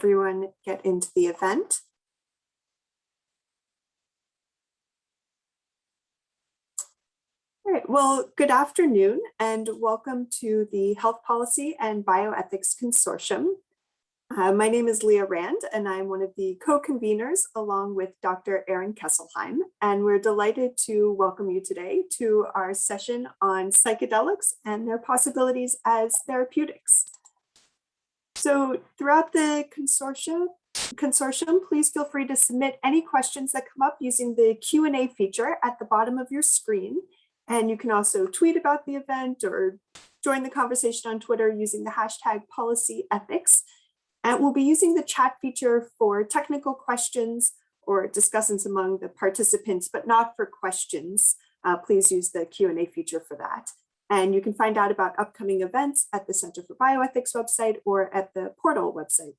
everyone get into the event. All right, well, good afternoon and welcome to the Health Policy and Bioethics Consortium. Uh, my name is Leah Rand and I'm one of the co-conveners along with Dr. Aaron Kesselheim. And we're delighted to welcome you today to our session on psychedelics and their possibilities as therapeutics. So throughout the consortium, consortium, please feel free to submit any questions that come up using the Q&A feature at the bottom of your screen. And you can also tweet about the event or join the conversation on Twitter using the hashtag policy ethics. And we'll be using the chat feature for technical questions or discussions among the participants, but not for questions. Uh, please use the Q&A feature for that. And you can find out about upcoming events at the Center for Bioethics website or at the portal website.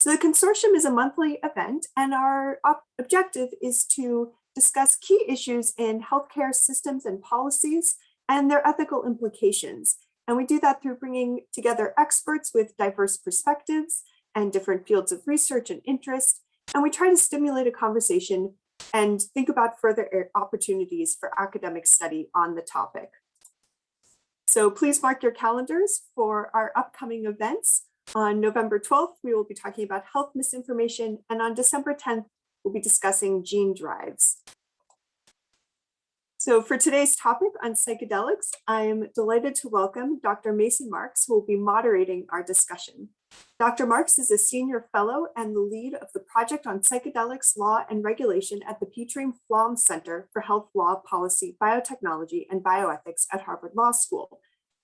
So the consortium is a monthly event and our objective is to discuss key issues in healthcare systems and policies and their ethical implications. And we do that through bringing together experts with diverse perspectives and different fields of research and interest. And we try to stimulate a conversation and think about further eh, opportunities for academic study on the topic. So please mark your calendars for our upcoming events. On November 12th, we will be talking about health misinformation, and on December 10th, we'll be discussing gene drives. So for today's topic on psychedelics, I'm delighted to welcome Dr. Mason Marks, who will be moderating our discussion. Dr. Marks is a senior fellow and the lead of the project on psychedelics law and regulation at the Pietrim Flom Center for Health Law Policy, Biotechnology, and Bioethics at Harvard Law School.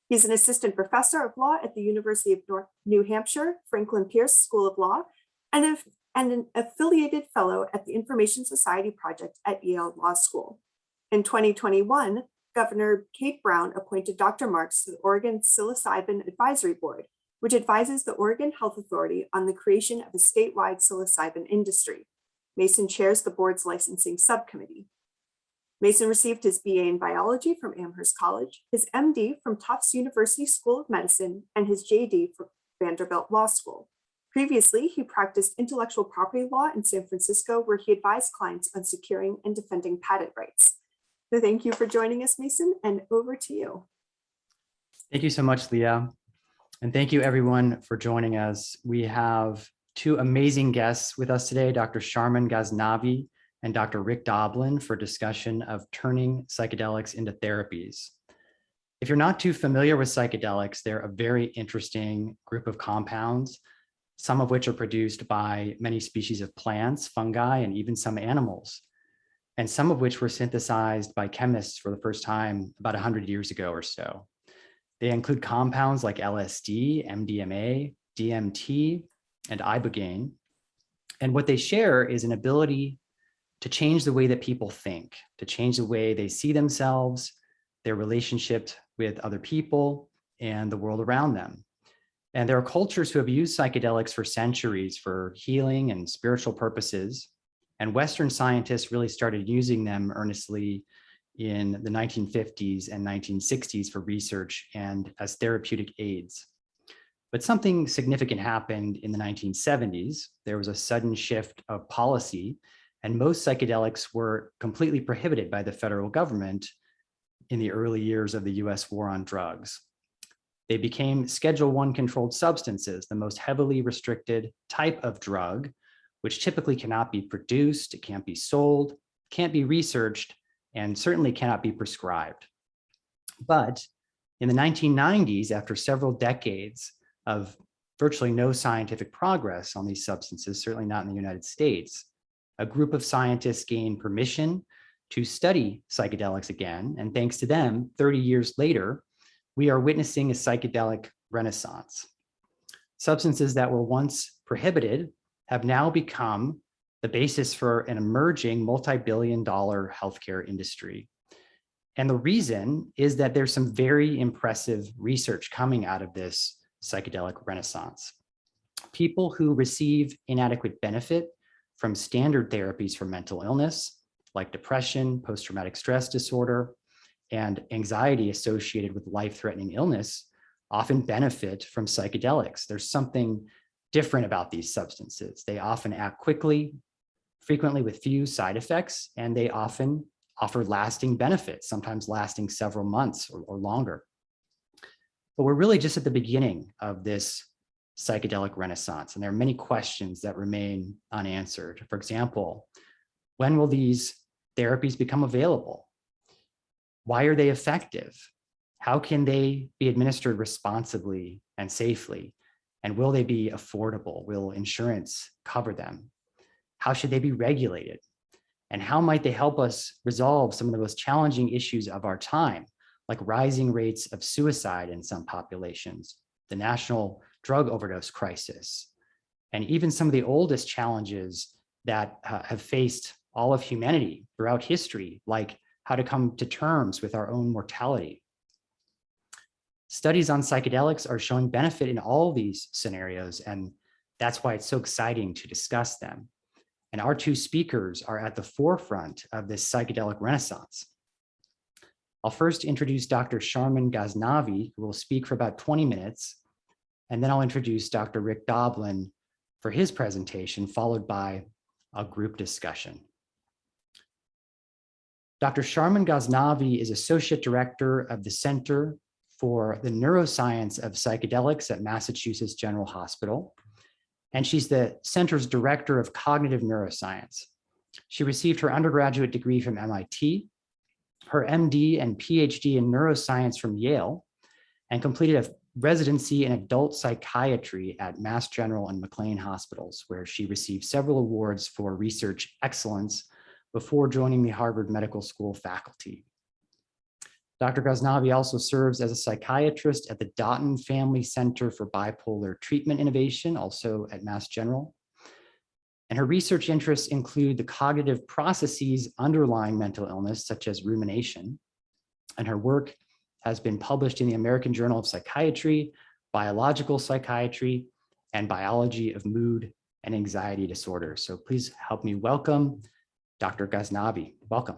He's an assistant professor of law at the University of North New Hampshire, Franklin Pierce School of Law, and, a, and an affiliated fellow at the Information Society Project at Yale Law School. In 2021, Governor Kate Brown appointed Dr. Marks to the Oregon Psilocybin Advisory Board, which advises the Oregon Health Authority on the creation of a statewide psilocybin industry. Mason chairs the board's licensing subcommittee. Mason received his BA in biology from Amherst College, his MD from Tufts University School of Medicine, and his JD from Vanderbilt Law School. Previously, he practiced intellectual property law in San Francisco, where he advised clients on securing and defending patent rights. So thank you for joining us, Mason, and over to you. Thank you so much, Leah. And thank you everyone for joining us. We have two amazing guests with us today, Dr. Sharmin Ghaznavi and Dr. Rick Doblin for discussion of turning psychedelics into therapies. If you're not too familiar with psychedelics, they're a very interesting group of compounds, some of which are produced by many species of plants, fungi, and even some animals and some of which were synthesized by chemists for the first time about 100 years ago or so. They include compounds like LSD, MDMA, DMT, and ibogaine. And what they share is an ability to change the way that people think, to change the way they see themselves, their relationship with other people, and the world around them. And there are cultures who have used psychedelics for centuries for healing and spiritual purposes, and Western scientists really started using them earnestly in the 1950s and 1960s for research and as therapeutic aids. But something significant happened in the 1970s. There was a sudden shift of policy and most psychedelics were completely prohibited by the federal government in the early years of the US war on drugs. They became Schedule One controlled substances, the most heavily restricted type of drug which typically cannot be produced, it can't be sold, can't be researched, and certainly cannot be prescribed. But in the 1990s, after several decades of virtually no scientific progress on these substances, certainly not in the United States, a group of scientists gained permission to study psychedelics again. And thanks to them, 30 years later, we are witnessing a psychedelic renaissance. Substances that were once prohibited have now become the basis for an emerging multi-billion dollar healthcare industry. And the reason is that there's some very impressive research coming out of this psychedelic renaissance. People who receive inadequate benefit from standard therapies for mental illness, like depression, post-traumatic stress disorder, and anxiety associated with life-threatening illness often benefit from psychedelics. There's something different about these substances. They often act quickly, frequently with few side effects, and they often offer lasting benefits, sometimes lasting several months or, or longer. But we're really just at the beginning of this psychedelic renaissance, and there are many questions that remain unanswered. For example, when will these therapies become available? Why are they effective? How can they be administered responsibly and safely? And will they be affordable? Will insurance cover them? How should they be regulated? And how might they help us resolve some of the most challenging issues of our time, like rising rates of suicide in some populations, the national drug overdose crisis, and even some of the oldest challenges that uh, have faced all of humanity throughout history, like how to come to terms with our own mortality. Studies on psychedelics are showing benefit in all these scenarios, and that's why it's so exciting to discuss them. And our two speakers are at the forefront of this psychedelic renaissance. I'll first introduce Dr. Sharmin Ghaznavi, who will speak for about 20 minutes, and then I'll introduce Dr. Rick Doblin for his presentation, followed by a group discussion. Dr. Sharmin Ghaznavi is Associate Director of the Center for the Neuroscience of Psychedelics at Massachusetts General Hospital, and she's the center's Director of Cognitive Neuroscience. She received her undergraduate degree from MIT, her MD and PhD in neuroscience from Yale, and completed a residency in adult psychiatry at Mass General and McLean Hospitals, where she received several awards for research excellence before joining the Harvard Medical School faculty. Dr. Ghaznavi also serves as a psychiatrist at the Dauten Family Center for Bipolar Treatment Innovation, also at Mass General. And her research interests include the cognitive processes underlying mental illness, such as rumination. And her work has been published in the American Journal of Psychiatry, Biological Psychiatry, and Biology of Mood and Anxiety Disorders. So please help me welcome Dr. Ghaznavi. Welcome.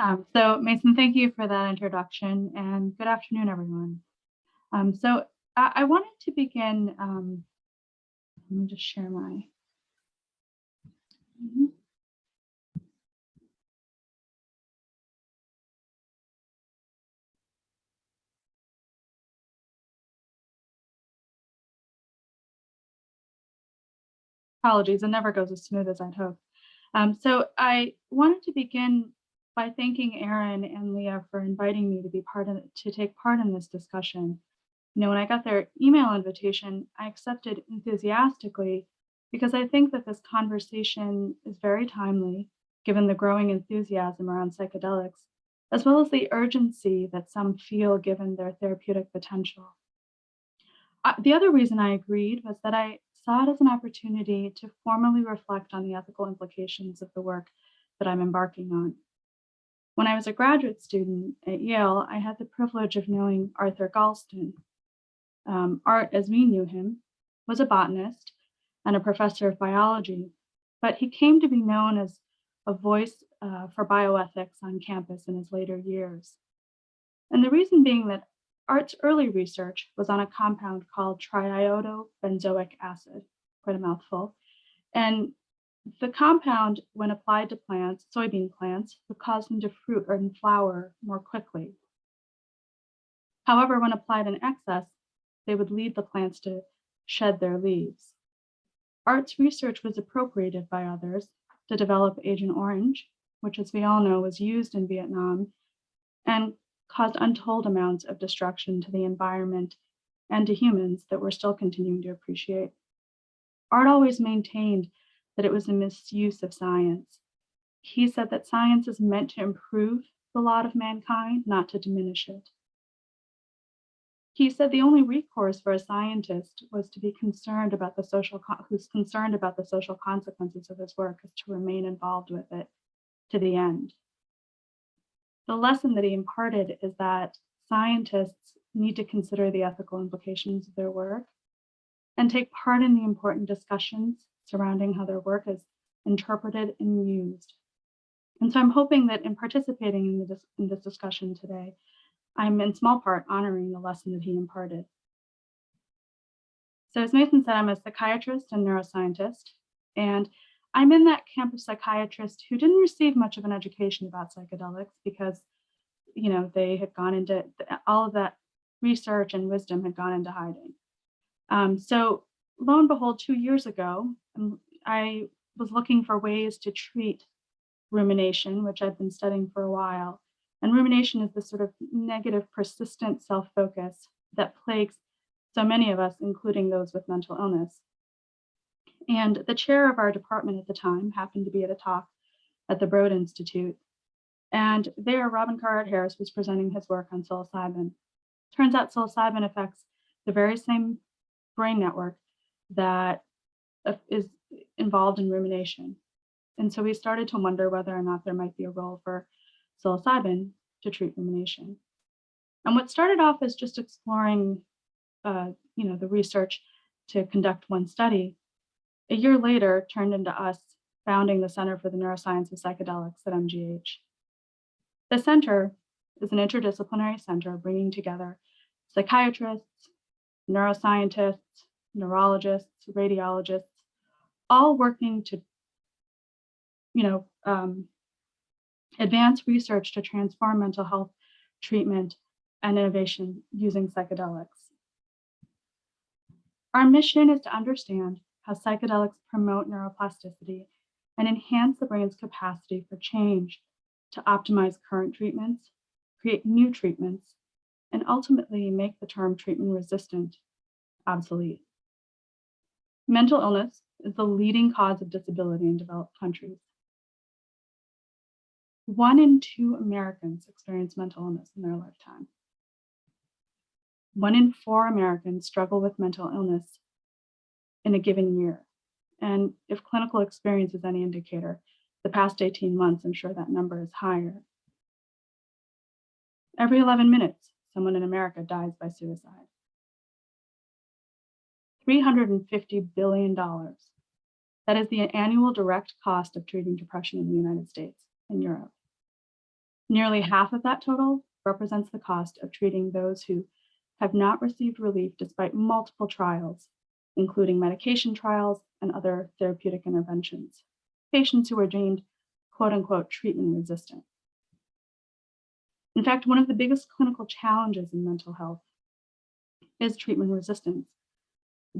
Um, so Mason, thank you for that introduction and good afternoon, everyone. Um, so I, I, wanted to begin, um, let me just share my. -hmm. Apologies, it never goes as smooth as I'd hope. Um, so I wanted to begin by thanking Aaron and Leah for inviting me to be part of to take part in this discussion. You know, when I got their email invitation, I accepted enthusiastically because I think that this conversation is very timely given the growing enthusiasm around psychedelics, as well as the urgency that some feel given their therapeutic potential. Uh, the other reason I agreed was that I saw it as an opportunity to formally reflect on the ethical implications of the work that I'm embarking on. When I was a graduate student at Yale, I had the privilege of knowing Arthur Galston. Um, Art, as we knew him, was a botanist and a professor of biology, but he came to be known as a voice uh, for bioethics on campus in his later years. And the reason being that Art's early research was on a compound called triiodobenzoic acid, quite a mouthful. And the compound, when applied to plants, soybean plants, would cause them to fruit or flower more quickly. However, when applied in excess, they would lead the plants to shed their leaves. Art's research was appropriated by others to develop Agent Orange, which as we all know was used in Vietnam and caused untold amounts of destruction to the environment and to humans that we're still continuing to appreciate. Art always maintained that it was a misuse of science. He said that science is meant to improve the lot of mankind, not to diminish it. He said the only recourse for a scientist was to be concerned about the social, who's concerned about the social consequences of his work is to remain involved with it to the end. The lesson that he imparted is that scientists need to consider the ethical implications of their work and take part in the important discussions surrounding how their work is interpreted and used. And so I'm hoping that in participating in, this, in this discussion today, I'm in small part honoring the lesson that he imparted. So as Mason said, I'm a psychiatrist and neuroscientist, and I'm in that camp of psychiatrists who didn't receive much of an education about psychedelics because, you know, they had gone into all of that research and wisdom had gone into hiding. Um, so lo and behold, two years ago, um, I was looking for ways to treat rumination, which I'd been studying for a while. And rumination is this sort of negative, persistent self-focus that plagues so many of us, including those with mental illness. And the chair of our department at the time happened to be at a talk at the Broad Institute. And there, Robin Carhart Harris was presenting his work on psilocybin. Turns out psilocybin affects the very same brain network that is involved in rumination. And so we started to wonder whether or not there might be a role for psilocybin to treat rumination. And what started off as just exploring, uh, you know, the research to conduct one study, a year later turned into us founding the Center for the Neuroscience of Psychedelics at MGH. The center is an interdisciplinary center bringing together psychiatrists, neuroscientists, neurologists, radiologists, all working to, you know, um, advance research to transform mental health treatment and innovation using psychedelics. Our mission is to understand how psychedelics promote neuroplasticity and enhance the brain's capacity for change to optimize current treatments, create new treatments, and ultimately make the term treatment resistant obsolete. Mental illness is the leading cause of disability in developed countries. One in two Americans experience mental illness in their lifetime. One in four Americans struggle with mental illness in a given year. And if clinical experience is any indicator, the past 18 months, I'm sure that number is higher. Every 11 minutes, someone in America dies by suicide. $350 billion. That is the annual direct cost of treating depression in the United States and Europe. Nearly half of that total represents the cost of treating those who have not received relief despite multiple trials, including medication trials and other therapeutic interventions. Patients who are deemed quote unquote treatment resistant. In fact, one of the biggest clinical challenges in mental health is treatment resistance.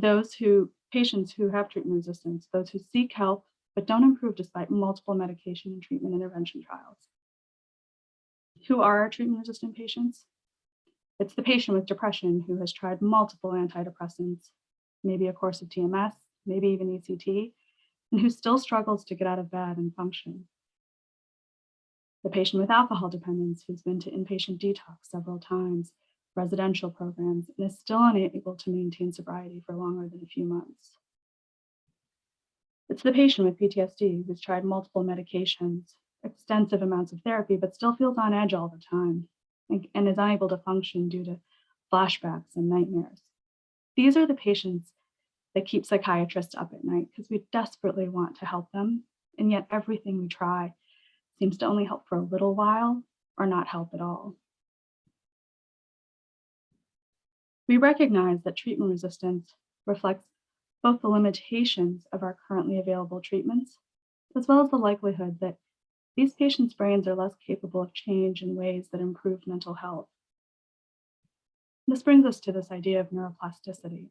Those who, patients who have treatment resistance, those who seek help but don't improve despite multiple medication and treatment intervention trials. Who are our treatment resistant patients? It's the patient with depression who has tried multiple antidepressants, maybe a course of TMS, maybe even ECT, and who still struggles to get out of bed and function. The patient with alcohol dependence who's been to inpatient detox several times, residential programs, and is still unable to maintain sobriety for longer than a few months. It's the patient with PTSD who's tried multiple medications, extensive amounts of therapy, but still feels on edge all the time and, is unable to function due to flashbacks and nightmares. These are the patients that keep psychiatrists up at night because we desperately want to help them. And yet everything we try seems to only help for a little while or not help at all. We recognize that treatment resistance reflects both the limitations of our currently available treatments, as well as the likelihood that these patients' brains are less capable of change in ways that improve mental health. This brings us to this idea of neuroplasticity.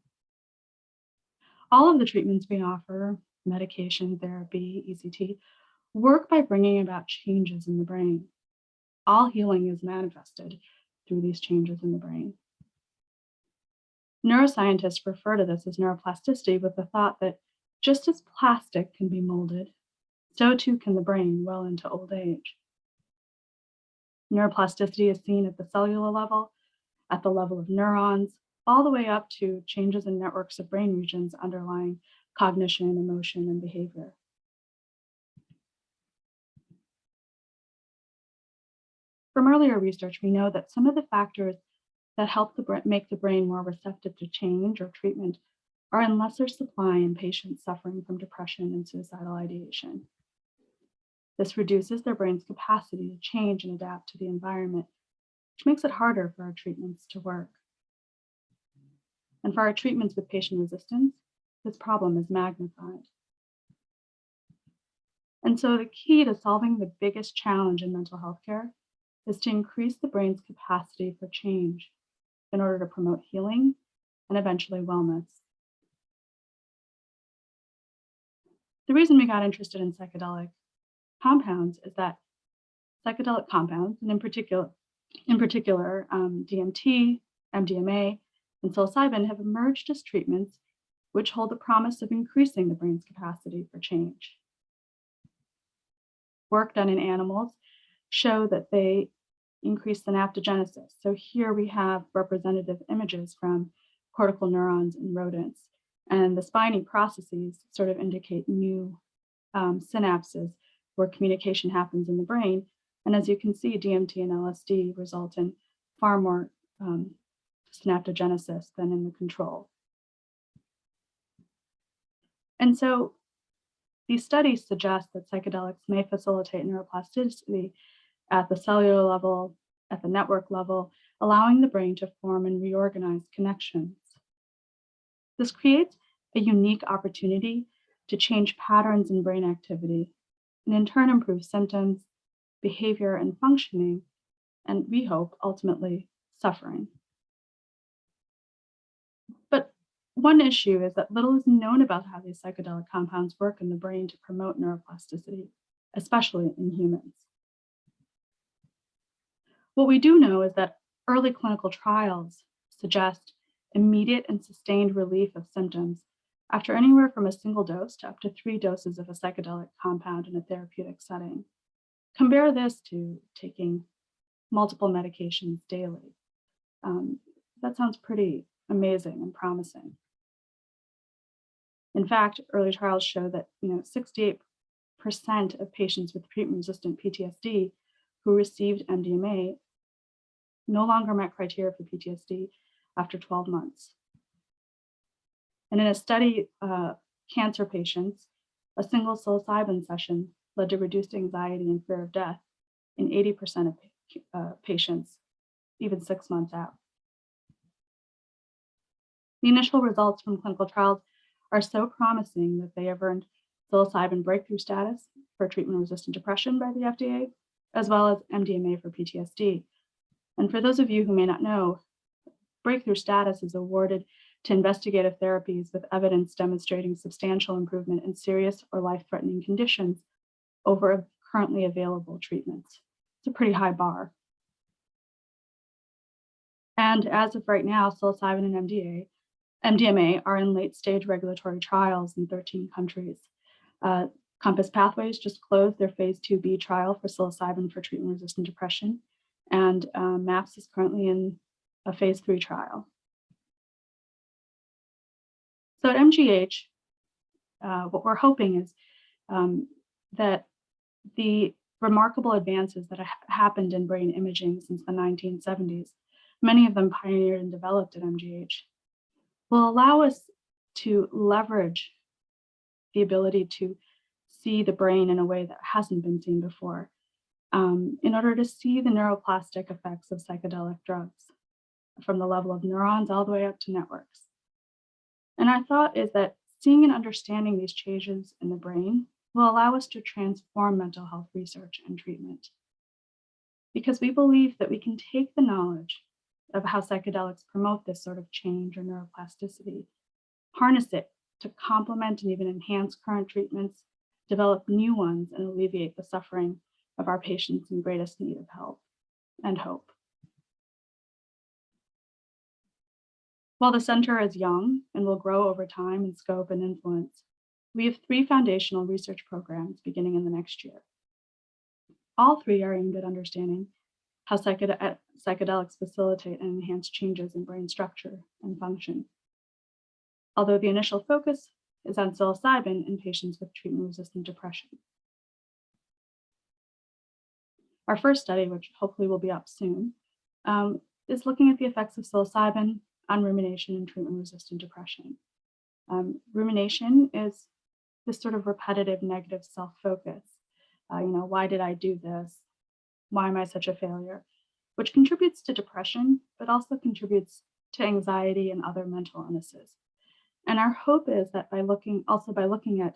All of the treatments we offer, medication, therapy, ECT, work by bringing about changes in the brain. All healing is manifested through these changes in the brain. Neuroscientists refer to this as neuroplasticity with the thought that just as plastic can be molded, so too can the brain well into old age. Neuroplasticity is seen at the cellular level, at the level of neurons, all the way up to changes in networks of brain regions underlying cognition, emotion, and behavior. From earlier research, we know that some of the factors that help the make the brain more receptive to change or treatment are in lesser supply in patients suffering from depression and suicidal ideation. This reduces their brain's capacity to change and adapt to the environment, which makes it harder for our treatments to work. And for our treatments with patient resistance, this problem is magnified. And so the key to solving the biggest challenge in mental health care is to increase the brain's capacity for change in order to promote healing and eventually wellness. The reason we got interested in psychedelic compounds is that psychedelic compounds, and in particular, in particular um, DMT, MDMA, and psilocybin have emerged as treatments which hold the promise of increasing the brain's capacity for change. Work done in animals show that they increase synaptogenesis. So here we have representative images from cortical neurons in rodents. And the spiny processes sort of indicate new um, synapses where communication happens in the brain. And as you can see, DMT and LSD result in far more um, synaptogenesis than in the control. And so these studies suggest that psychedelics may facilitate neuroplasticity at the cellular level, at the network level, allowing the brain to form and reorganize connections. This creates a unique opportunity to change patterns in brain activity and in turn improve symptoms, behavior, and functioning, and we hope ultimately suffering. But one issue is that little is known about how these psychedelic compounds work in the brain to promote neuroplasticity, especially in humans. What we do know is that early clinical trials suggest immediate and sustained relief of symptoms after anywhere from a single dose to up to three doses of a psychedelic compound in a therapeutic setting. Compare this to taking multiple medications daily. Um, that sounds pretty amazing and promising. In fact, early trials show that you know 68% of patients with treatment-resistant PTSD who received MDMA no longer met criteria for PTSD after 12 months. And in a study, uh, cancer patients, a single psilocybin session led to reduced anxiety and fear of death in 80% of uh, patients, even six months out. The initial results from clinical trials are so promising that they have earned psilocybin breakthrough status for treatment-resistant depression by the FDA, as well as MDMA for PTSD. And for those of you who may not know, breakthrough status is awarded to investigative therapies with evidence demonstrating substantial improvement in serious or life-threatening conditions over currently available treatments. It's a pretty high bar. And as of right now, psilocybin and MDA, MDMA are in late stage regulatory trials in 13 countries. Uh, Compass Pathways just closed their phase 2B trial for psilocybin for treatment-resistant depression, and uh, MAPS is currently in a phase three trial. So at MGH, uh, what we're hoping is um, that the remarkable advances that have happened in brain imaging since the 1970s, many of them pioneered and developed at MGH, will allow us to leverage the ability to see the brain in a way that hasn't been seen before um, in order to see the neuroplastic effects of psychedelic drugs from the level of neurons all the way up to networks. And our thought is that seeing and understanding these changes in the brain will allow us to transform mental health research and treatment. Because we believe that we can take the knowledge of how psychedelics promote this sort of change or neuroplasticity, harness it to complement and even enhance current treatments, develop new ones and alleviate the suffering of our patients in greatest need of help and hope. While the center is young and will grow over time in scope and influence, we have three foundational research programs beginning in the next year. All three are aimed at understanding how psychedel uh, psychedelics facilitate and enhance changes in brain structure and function. Although the initial focus is on psilocybin in patients with treatment-resistant depression. Our first study, which hopefully will be up soon, um, is looking at the effects of psilocybin on rumination and treatment-resistant depression. Um, rumination is this sort of repetitive negative self-focus. Uh, you know, why did I do this? Why am I such a failure? which contributes to depression, but also contributes to anxiety and other mental illnesses. And our hope is that by looking also by looking at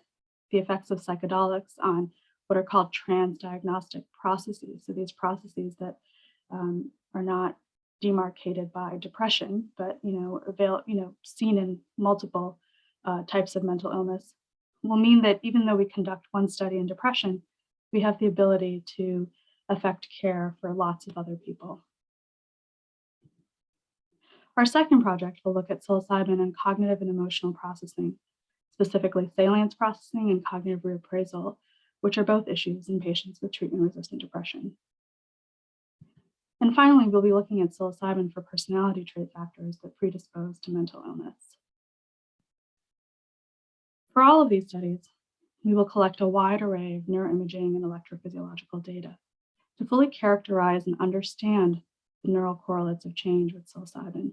the effects of psychedelics on what are called transdiagnostic processes. So these processes that um, are not demarcated by depression, but you know, avail, you know, seen in multiple uh, types of mental illness, will mean that even though we conduct one study in depression, we have the ability to affect care for lots of other people. Our second project will look at psilocybin and cognitive and emotional processing, specifically salience processing and cognitive reappraisal, which are both issues in patients with treatment-resistant depression. And finally, we'll be looking at psilocybin for personality trait factors that predispose to mental illness. For all of these studies, we will collect a wide array of neuroimaging and electrophysiological data to fully characterize and understand the neural correlates of change with psilocybin.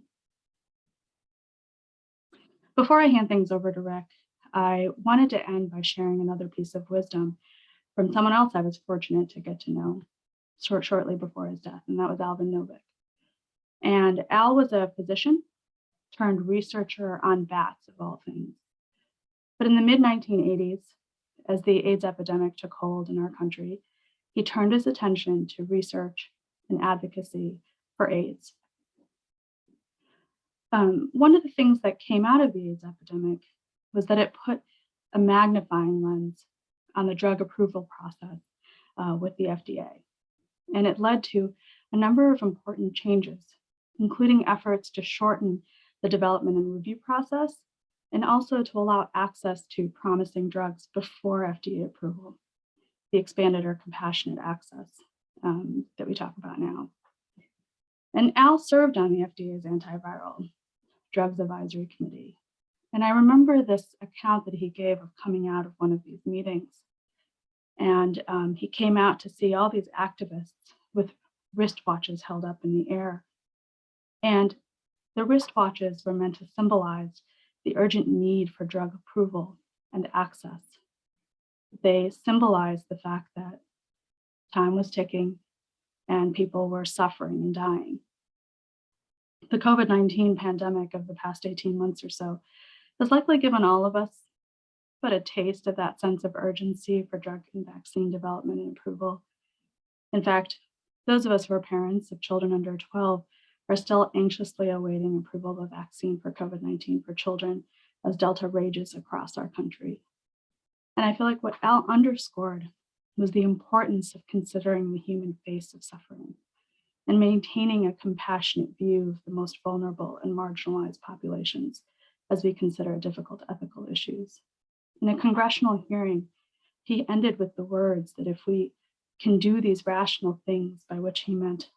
Before I hand things over to Rick, I wanted to end by sharing another piece of wisdom from someone else I was fortunate to get to know short, shortly before his death, and that was Alvin Novick. And Al was a physician turned researcher on bats of all things. But in the mid 1980s, as the AIDS epidemic took hold in our country, he turned his attention to research and advocacy for AIDS. Um, one of the things that came out of the AIDS epidemic was that it put a magnifying lens on the drug approval process uh, with the FDA. And it led to a number of important changes, including efforts to shorten the development and review process, and also to allow access to promising drugs before FDA approval, the expanded or compassionate access um, that we talk about now. And Al served on the FDA's antiviral drugs advisory committee. And I remember this account that he gave of coming out of one of these meetings. And um, he came out to see all these activists with wristwatches held up in the air. And the wristwatches were meant to symbolize the urgent need for drug approval and access. They symbolized the fact that time was ticking and people were suffering and dying. The COVID-19 pandemic of the past 18 months or so has likely given all of us but a taste of that sense of urgency for drug and vaccine development and approval. In fact, those of us who are parents of children under 12 are still anxiously awaiting approval of a vaccine for COVID-19 for children as Delta rages across our country. And I feel like what Al underscored was the importance of considering the human face of suffering and maintaining a compassionate view of the most vulnerable and marginalized populations as we consider difficult ethical issues. In a congressional hearing, he ended with the words that if we can do these rational things by which he meant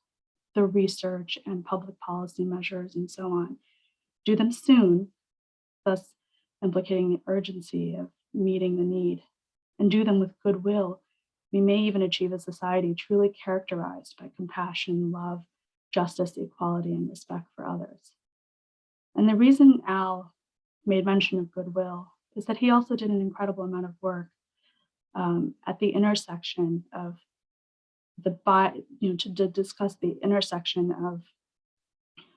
the research and public policy measures and so on, do them soon, thus implicating the urgency of meeting the need, and do them with goodwill, we may even achieve a society truly characterized by compassion, love, justice, equality, and respect for others. And the reason Al made mention of goodwill is that he also did an incredible amount of work um, at the intersection of the bi you know, to, to discuss the intersection of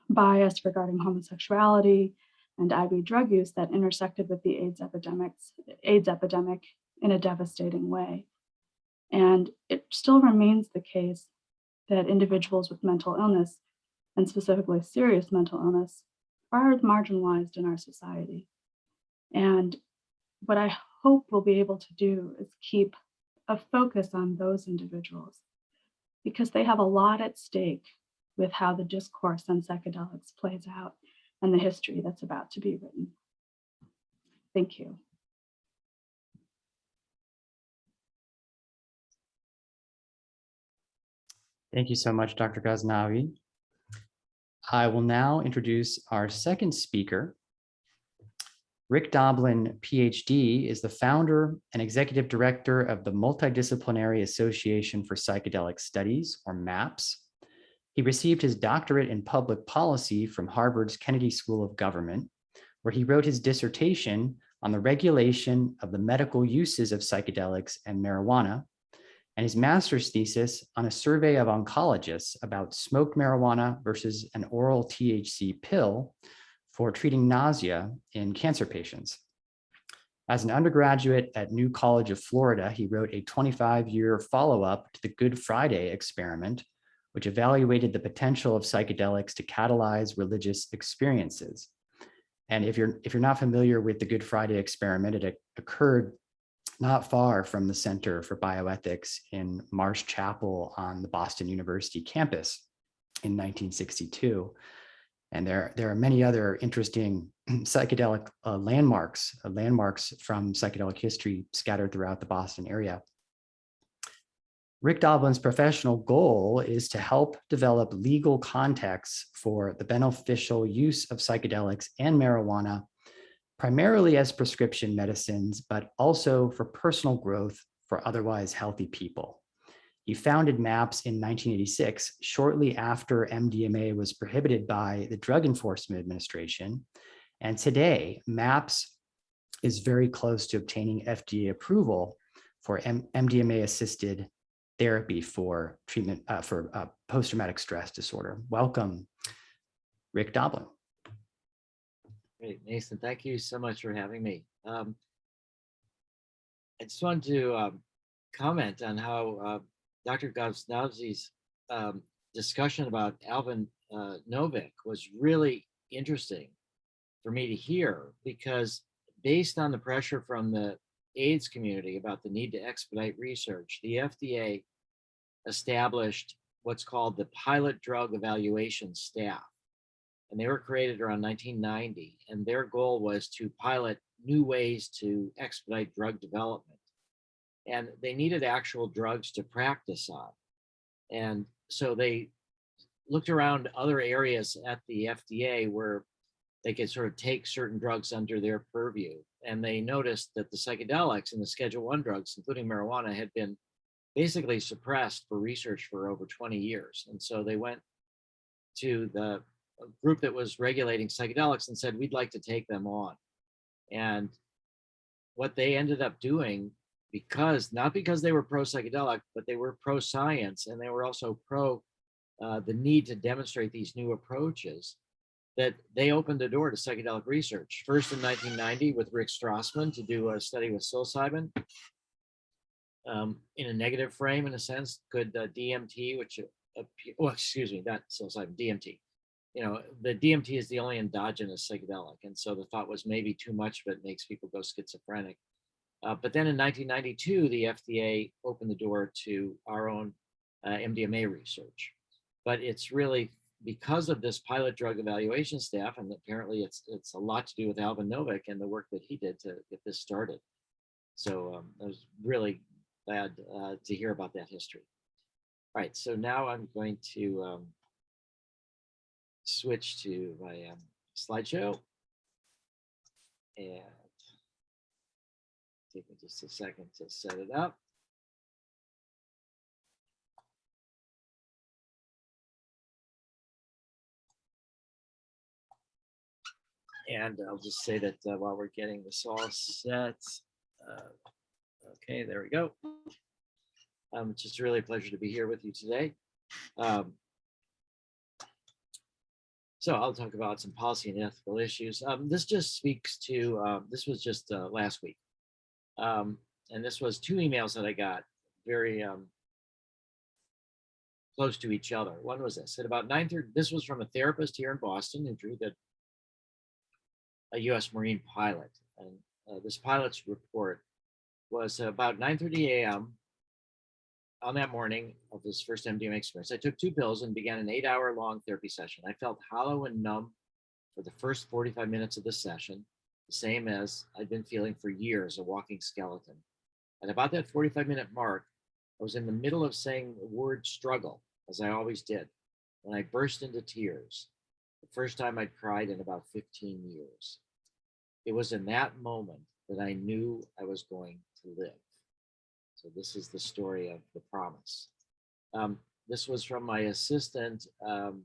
bias regarding homosexuality and IV drug use that intersected with the AIDS epidemics, AIDS epidemic in a devastating way. And it still remains the case that individuals with mental illness, and specifically serious mental illness, are marginalized in our society. And what I hope we'll be able to do is keep a focus on those individuals because they have a lot at stake with how the discourse on psychedelics plays out and the history that's about to be written. Thank you. Thank you so much, Dr. Ghaznavi. I will now introduce our second speaker. Rick Doblin, PhD, is the founder and executive director of the Multidisciplinary Association for Psychedelic Studies, or MAPS. He received his doctorate in public policy from Harvard's Kennedy School of Government, where he wrote his dissertation on the regulation of the medical uses of psychedelics and marijuana, and his master's thesis on a survey of oncologists about smoked marijuana versus an oral THC pill for treating nausea in cancer patients. As an undergraduate at New College of Florida, he wrote a 25-year follow-up to the Good Friday experiment, which evaluated the potential of psychedelics to catalyze religious experiences. And if you're if you're not familiar with the Good Friday experiment, it occurred not far from the Center for Bioethics in Marsh Chapel on the Boston University campus in 1962. And there, there are many other interesting psychedelic uh, landmarks, uh, landmarks from psychedelic history scattered throughout the Boston area. Rick Doblin's professional goal is to help develop legal contexts for the beneficial use of psychedelics and marijuana, primarily as prescription medicines, but also for personal growth for otherwise healthy people. He founded MAPS in 1986, shortly after MDMA was prohibited by the Drug Enforcement Administration. And today, MAPS is very close to obtaining FDA approval for MDMA-assisted therapy for treatment uh, for uh, post-traumatic stress disorder. Welcome, Rick Doblin. Great, Nathan, thank you so much for having me. Um, I just wanted to um, comment on how uh, Dr. Gosnowski's um, discussion about Alvin uh, Novick was really interesting for me to hear because based on the pressure from the AIDS community about the need to expedite research, the FDA established what's called the pilot drug evaluation staff. And they were created around 1990. And their goal was to pilot new ways to expedite drug development and they needed actual drugs to practice on. And so they looked around other areas at the FDA where they could sort of take certain drugs under their purview. And they noticed that the psychedelics and the schedule one drugs, including marijuana, had been basically suppressed for research for over 20 years. And so they went to the group that was regulating psychedelics and said, we'd like to take them on. And what they ended up doing because not because they were pro psychedelic, but they were pro science and they were also pro uh, the need to demonstrate these new approaches that they opened the door to psychedelic research. First in 1990 with Rick Strassman to do a study with psilocybin um, in a negative frame, in a sense, could uh, DMT, which, uh, oh, excuse me, not psilocybin, DMT. You know, the DMT is the only endogenous psychedelic. And so the thought was maybe too much of it makes people go schizophrenic. Uh, but then in 1992, the FDA opened the door to our own uh, MDMA research. But it's really because of this pilot drug evaluation staff, and apparently it's it's a lot to do with Alvin Novick and the work that he did to get this started. So um, I was really glad uh, to hear about that history. All right, so now I'm going to um, switch to my um, slideshow. And Take me just a second to set it up. And I'll just say that uh, while we're getting this all set, uh, okay, there we go. Um, it's just really a pleasure to be here with you today. Um, so I'll talk about some policy and ethical issues. Um, this just speaks to, uh, this was just uh, last week. Um, and this was two emails that I got very um, close to each other. One was this at about 9:30. This was from a therapist here in Boston who drew a U.S. Marine pilot, and uh, this pilot's report was about 9:30 a.m. on that morning of this first MDMA experience. I took two pills and began an eight-hour-long therapy session. I felt hollow and numb for the first 45 minutes of the session the same as I'd been feeling for years, a walking skeleton. At about that 45 minute mark, I was in the middle of saying the word struggle, as I always did, when I burst into tears, the first time I'd cried in about 15 years. It was in that moment that I knew I was going to live. So this is the story of the promise. Um, this was from my assistant, um,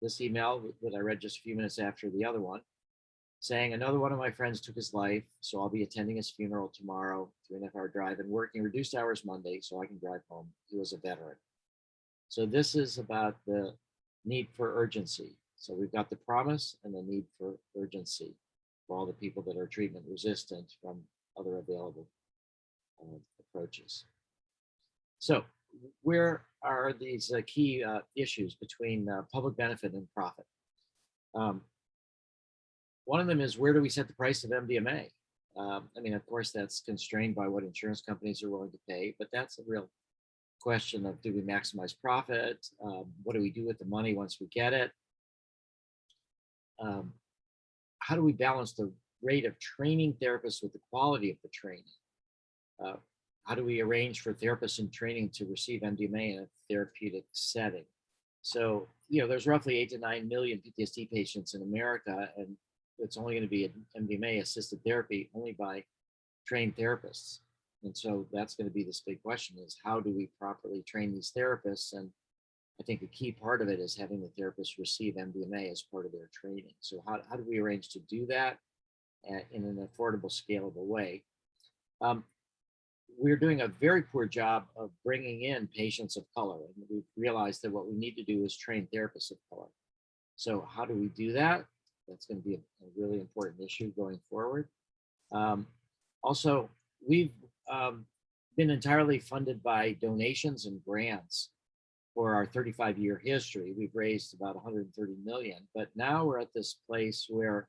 this email that I read just a few minutes after the other one. saying another one of my friends took his life, so I'll be attending his funeral tomorrow, three and a half hour drive, and working reduced hours Monday so I can drive home. He was a veteran. So this is about the need for urgency. So we've got the promise and the need for urgency for all the people that are treatment resistant from other available uh, approaches. So where are these uh, key uh, issues between uh, public benefit and profit? Um, one of them is where do we set the price of MDMA? Um, I mean, of course, that's constrained by what insurance companies are willing to pay, but that's a real question of do we maximize profit? Um, what do we do with the money once we get it? Um, how do we balance the rate of training therapists with the quality of the training? Uh, how do we arrange for therapists in training to receive MDMA in a therapeutic setting? So, you know, there's roughly eight to nine million PTSD patients in America, and it's only going to be MDMA assisted therapy only by trained therapists. And so that's going to be this big question is how do we properly train these therapists? And I think a key part of it is having the therapists receive MDMA as part of their training. So how, how do we arrange to do that at, in an affordable, scalable way? Um, we're doing a very poor job of bringing in patients of color. And we've realized that what we need to do is train therapists of color. So how do we do that? That's going to be a, a really important issue going forward. Um, also, we've um, been entirely funded by donations and grants for our 35 year history. We've raised about 130 million, but now we're at this place where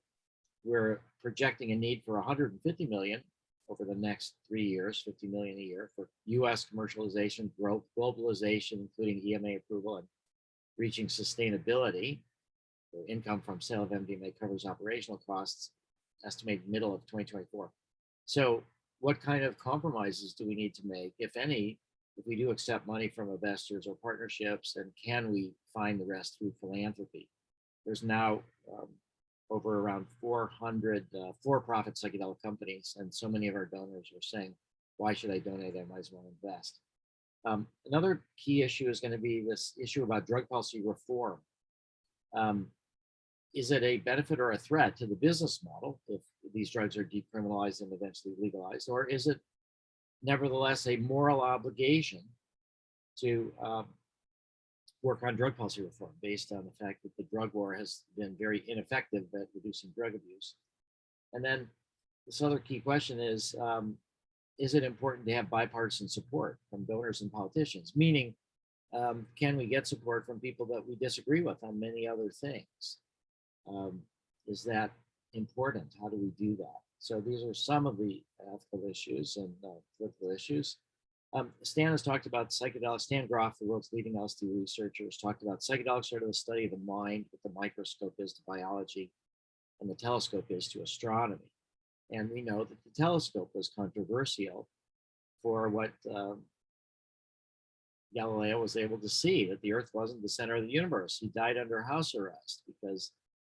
we're projecting a need for 150 million over the next three years, 50 million a year for US commercialization, growth, globalization, including EMA approval and reaching sustainability. Income from sale of MDMA covers operational costs, estimated middle of 2024. So what kind of compromises do we need to make, if any, if we do accept money from investors or partnerships, and can we find the rest through philanthropy? There's now um, over around 400 uh, for-profit psychedelic companies, and so many of our donors are saying, why should I donate? I might as well invest. Um, another key issue is going to be this issue about drug policy reform. Um, is it a benefit or a threat to the business model if these drugs are decriminalized and eventually legalized, or is it nevertheless a moral obligation to um, work on drug policy reform based on the fact that the drug war has been very ineffective at reducing drug abuse? And then this other key question is, um, is it important to have bipartisan support from donors and politicians? Meaning, um, can we get support from people that we disagree with on many other things? Um, is that important? How do we do that? So these are some of the ethical issues and uh, political issues. Um, Stan has talked about psychedelics. Stan Grof, the world's leading LSD researcher, has talked about psychedelics are to the study of the mind, what the microscope is to biology, and the telescope is to astronomy. And we know that the telescope was controversial for what um, Galileo was able to see, that the Earth wasn't the center of the universe. He died under house arrest because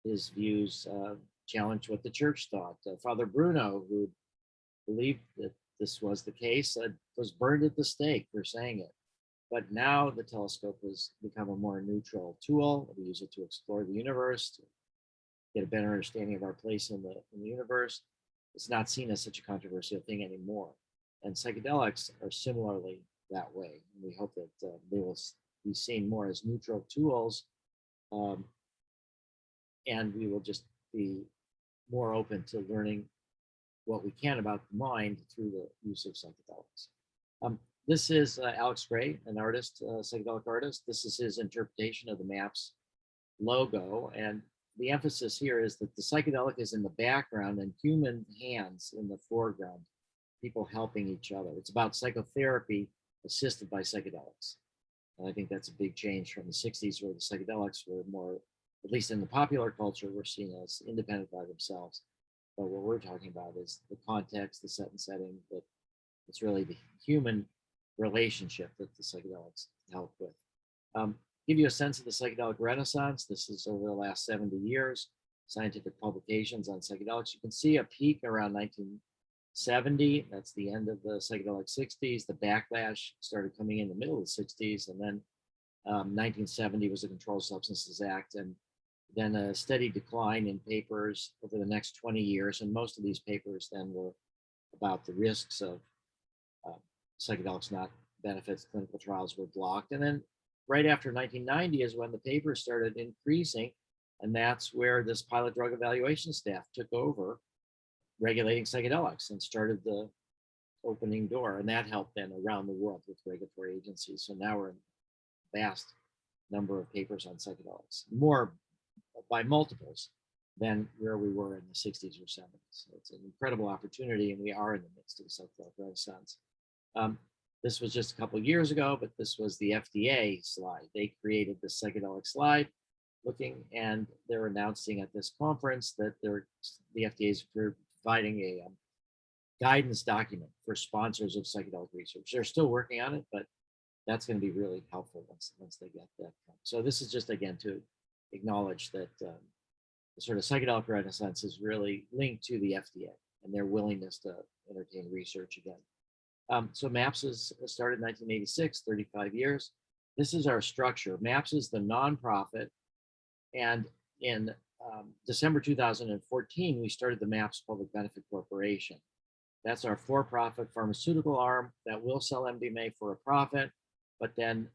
his views uh, challenged what the church thought. Uh, Father Bruno, who believed that this was the case, uh, was burned at the stake for saying it. But now the telescope has become a more neutral tool. We use it to explore the universe, to get a better understanding of our place in the, in the universe. It's not seen as such a controversial thing anymore. And psychedelics are similarly that way. We hope that uh, they will be seen more as neutral tools um, and we will just be more open to learning what we can about the mind through the use of psychedelics. Um, this is uh, Alex Grey, an artist, uh, psychedelic artist. This is his interpretation of the MAPS logo. And the emphasis here is that the psychedelic is in the background and human hands in the foreground, people helping each other. It's about psychotherapy assisted by psychedelics. And I think that's a big change from the 60s where the psychedelics were more at least in the popular culture, were seen as independent by themselves. But what we're talking about is the context, the set and setting, that it's really the human relationship that the psychedelics help with. Um, give you a sense of the psychedelic renaissance. This is over the last 70 years, scientific publications on psychedelics. You can see a peak around 1970. That's the end of the psychedelic 60s. The backlash started coming in the middle of the 60s. And then um, 1970 was the Controlled Substances Act. And then a steady decline in papers over the next 20 years. And most of these papers then were about the risks of uh, psychedelics not benefits, clinical trials were blocked. And then right after 1990 is when the papers started increasing. And that's where this pilot drug evaluation staff took over regulating psychedelics and started the opening door. And that helped then around the world with regulatory agencies. So now we're in vast number of papers on psychedelics, more by multiples than where we were in the 60s or 70s. So it's an incredible opportunity, and we are in the midst of a psychedelic renaissance. Um, this was just a couple years ago, but this was the FDA slide. They created the psychedelic slide looking, and they're announcing at this conference that they're, the FDA is providing a um, guidance document for sponsors of psychedelic research. They're still working on it, but that's going to be really helpful once, once they get that. So this is just, again, to acknowledge that um, the sort of psychedelic renaissance is really linked to the FDA and their willingness to entertain research again. Um, so MAPS is started in 1986, 35 years. This is our structure. MAPS is the nonprofit. And in um, December 2014, we started the MAPS Public Benefit Corporation. That's our for-profit pharmaceutical arm that will sell MDMA for a profit, but then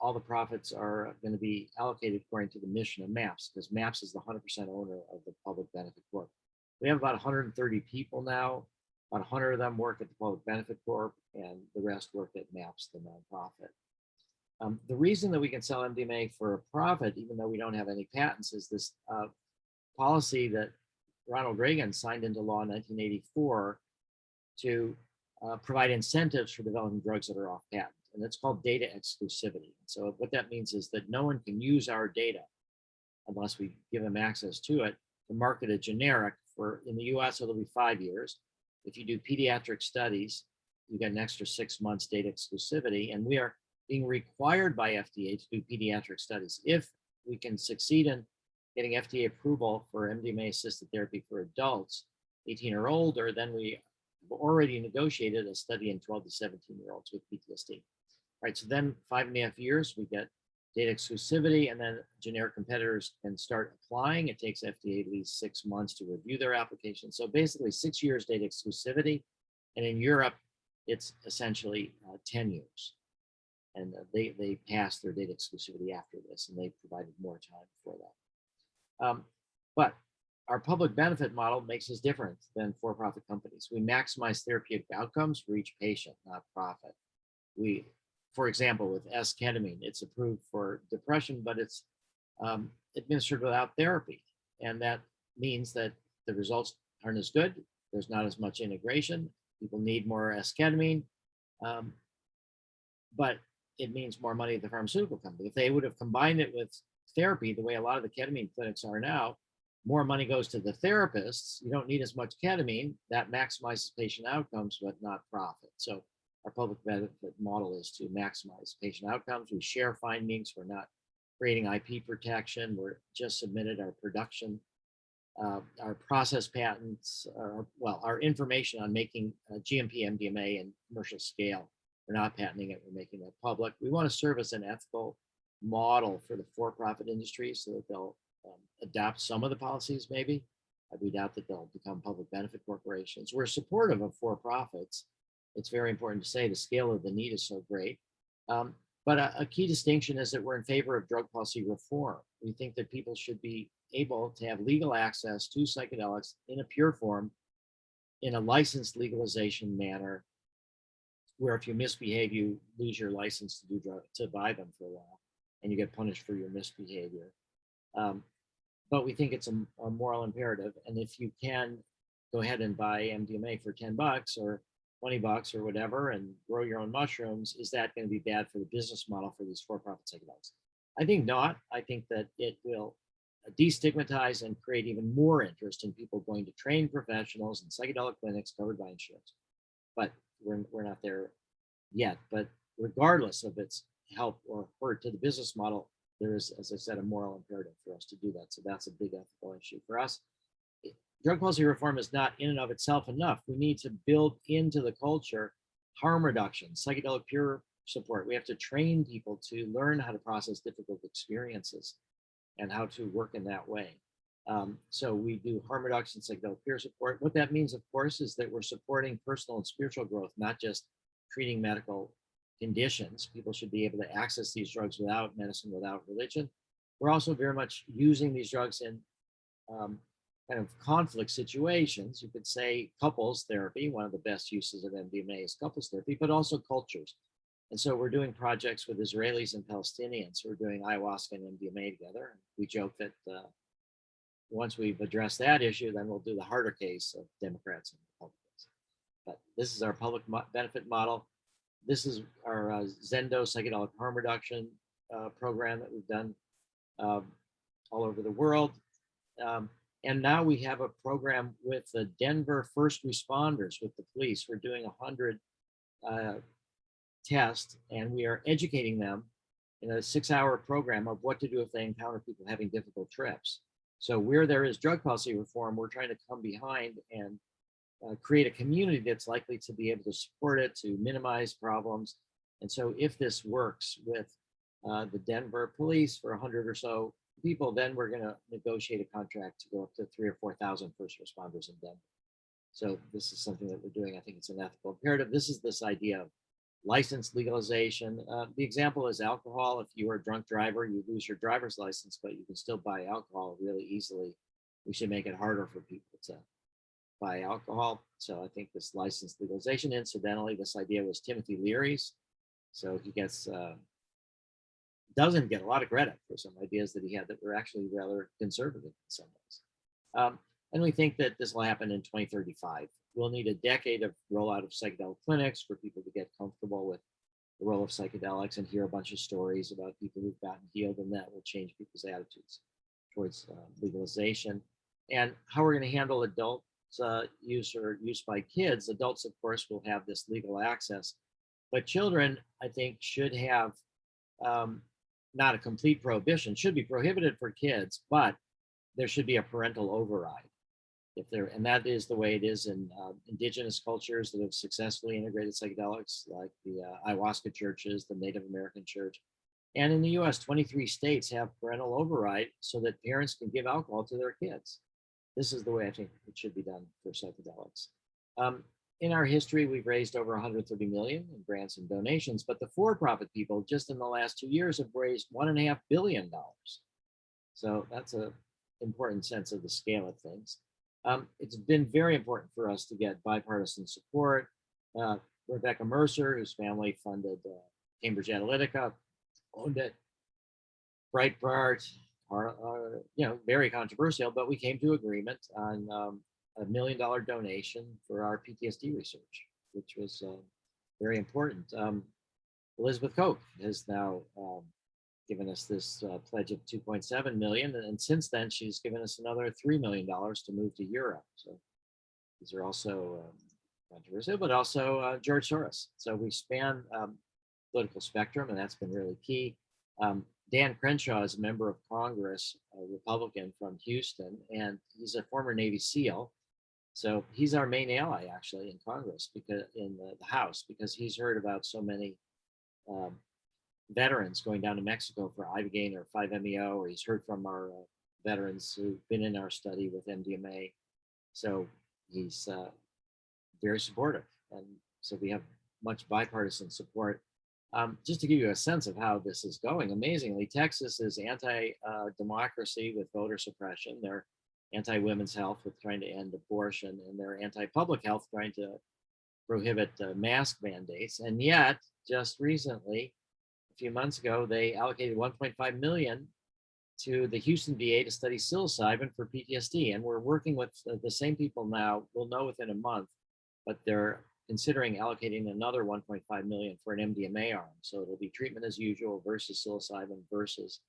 all the profits are going to be allocated according to the mission of MAPS because MAPS is the 100% owner of the Public Benefit Corp. We have about 130 people now. About 100 of them work at the Public Benefit Corp and the rest work at MAPS, the nonprofit. Um, the reason that we can sell MDMA for a profit, even though we don't have any patents, is this uh, policy that Ronald Reagan signed into law in 1984 to uh, provide incentives for developing drugs that are off patent and it's called data exclusivity. So what that means is that no one can use our data unless we give them access to it to market a generic for in the US it'll be five years. If you do pediatric studies, you get an extra six months data exclusivity and we are being required by FDA to do pediatric studies. If we can succeed in getting FDA approval for MDMA assisted therapy for adults 18 or older, then we have already negotiated a study in 12 to 17 year olds with PTSD right? So then five and a half years, we get data exclusivity and then generic competitors can start applying. It takes FDA at least six months to review their application. So basically six years data exclusivity. And in Europe, it's essentially uh, 10 years. And uh, they, they passed their data exclusivity after this and they provided more time for that. Um, but our public benefit model makes us different than for-profit companies. We maximize therapeutic outcomes for each patient, not profit. We for example, with S-ketamine, it's approved for depression, but it's um, administered without therapy. And that means that the results aren't as good. There's not as much integration. People need more S-ketamine, um, but it means more money at the pharmaceutical company. If they would have combined it with therapy, the way a lot of the ketamine clinics are now, more money goes to the therapists. You don't need as much ketamine. That maximizes patient outcomes, but not profit. So our public benefit model is to maximize patient outcomes. We share findings. We're not creating IP protection. We're just submitted our production, uh, our process patents, our, well, our information on making uh, GMP MDMA and commercial scale. We're not patenting it. We're making that public. We want to serve as an ethical model for the for-profit industry so that they'll um, adopt some of the policies maybe. We doubt that they'll become public benefit corporations. We're supportive of for-profits it's very important to say the scale of the need is so great. Um, but a, a, key distinction is that we're in favor of drug policy reform. We think that people should be able to have legal access to psychedelics in a pure form, in a licensed legalization manner, where if you misbehave, you lose your license to do drug, to buy them for a while, and you get punished for your misbehavior. Um, but we think it's a, a moral imperative, and if you can go ahead and buy MDMA for 10 bucks or 20 bucks or whatever and grow your own mushrooms, is that going to be bad for the business model for these for-profit psychedelics? I think not. I think that it will destigmatize and create even more interest in people going to trained professionals and psychedelic clinics covered by insurance. But we're, we're not there yet. But regardless of its help or hurt to the business model, there is, as I said, a moral imperative for us to do that. So that's a big ethical issue for us drug policy reform is not in and of itself enough. We need to build into the culture harm reduction, psychedelic peer support. We have to train people to learn how to process difficult experiences. and how to work in that way. Um, so we do harm reduction, psychedelic peer support. What that means, of course, is that we're supporting personal and spiritual growth, not just treating medical conditions. People should be able to access these drugs without medicine, without religion. We're also very much using these drugs in um, kind of conflict situations. You could say couples therapy, one of the best uses of MDMA is couples therapy, but also cultures. And so we're doing projects with Israelis and Palestinians. We're doing ayahuasca and MDMA together. We joke that uh, once we've addressed that issue, then we'll do the harder case of Democrats and Republicans. But this is our public mo- benefit model. This is our uh, Zendo psychedelic harm reduction uh, program that we've done um, all over the world. Um, and now we have a program with the Denver first responders with the police. We're doing a hundred uh, tests and we are educating them in a six hour program of what to do if they encounter people having difficult trips. So where there is drug policy reform, we're trying to come behind and uh, create a community that's likely to be able to support it, to minimize problems. And so if this works with uh, the Denver police for 100 or so people, then we're going to negotiate a contract to go up to three or 4,000 first responders in Denver. So this is something that we're doing. I think it's an ethical imperative. This is this idea of license legalization. Uh, the example is alcohol. If you are a drunk driver, you lose your driver's license, but you can still buy alcohol really easily. We should make it harder for people to buy alcohol. So I think this license legalization, incidentally, this idea was Timothy Leary's. So he gets, uh, doesn't get a lot of credit for some ideas that he had that were actually rather conservative in some ways. Um, and we think that this will happen in 2035. We'll need a decade of rollout of psychedelic clinics for people to get comfortable with the role of psychedelics and hear a bunch of stories about people who've gotten healed and that will change people's attitudes towards uh, legalization. And how we're going to handle adult uh, use or use by kids. Adults, of course, will have this legal access, but children, I think, should have um, not a complete prohibition, should be prohibited for kids, but there should be a parental override. If there and that is the way it is in uh, indigenous cultures that have successfully integrated psychedelics like the uh, ayahuasca churches the native american church. And in the us 23 states have parental override so that parents can give alcohol to their kids. This is the way i think it should be done for psychedelics. Um, in our history we've raised over 130 million in grants and donations but the for-profit people just in the last two years have raised one and a half billion dollars so that's a important sense of the scale of things um, it's been very important for us to get bipartisan support. Uh, Rebekah Mercer, whose family funded uh, Cambridge Analytica, owned it. Breitbart, are, uh, you know, very controversial, but we came to agreement on um, a million dollar donation for our PTSD research, which was uh, very important. Um, Elizabeth Koch has now um, given us this uh, pledge of 2.7 million. And since then, she's given us another $3 million to move to Europe. So these are also um, but also uh, George Soros. So we span um, political spectrum, and that's been really key. Um, Dan Crenshaw is a member of Congress, a Republican from Houston, and he's a former Navy SEAL. So he's our main ally actually in Congress because in the, the House because he's heard about so many um, veterans going down to Mexico for Ibogaine or 5-MeO, or he's heard from our uh, veterans who've been in our study with MDMA. So he's uh, very supportive. And so we have much bipartisan support. Um, just to give you a sense of how this is going, amazingly, Texas is anti-democracy uh, with voter suppression. They're anti-women's health with trying to end abortion, and they're anti-public health trying to prohibit uh, mask mandates. And yet, just recently, a few months ago, they allocated 1.5 million to the Houston VA to study psilocybin for PTSD. And we're working with the same people now, we'll know within a month, but they're considering allocating another 1.5 million for an MDMA arm. So it'll be treatment as usual versus psilocybin versus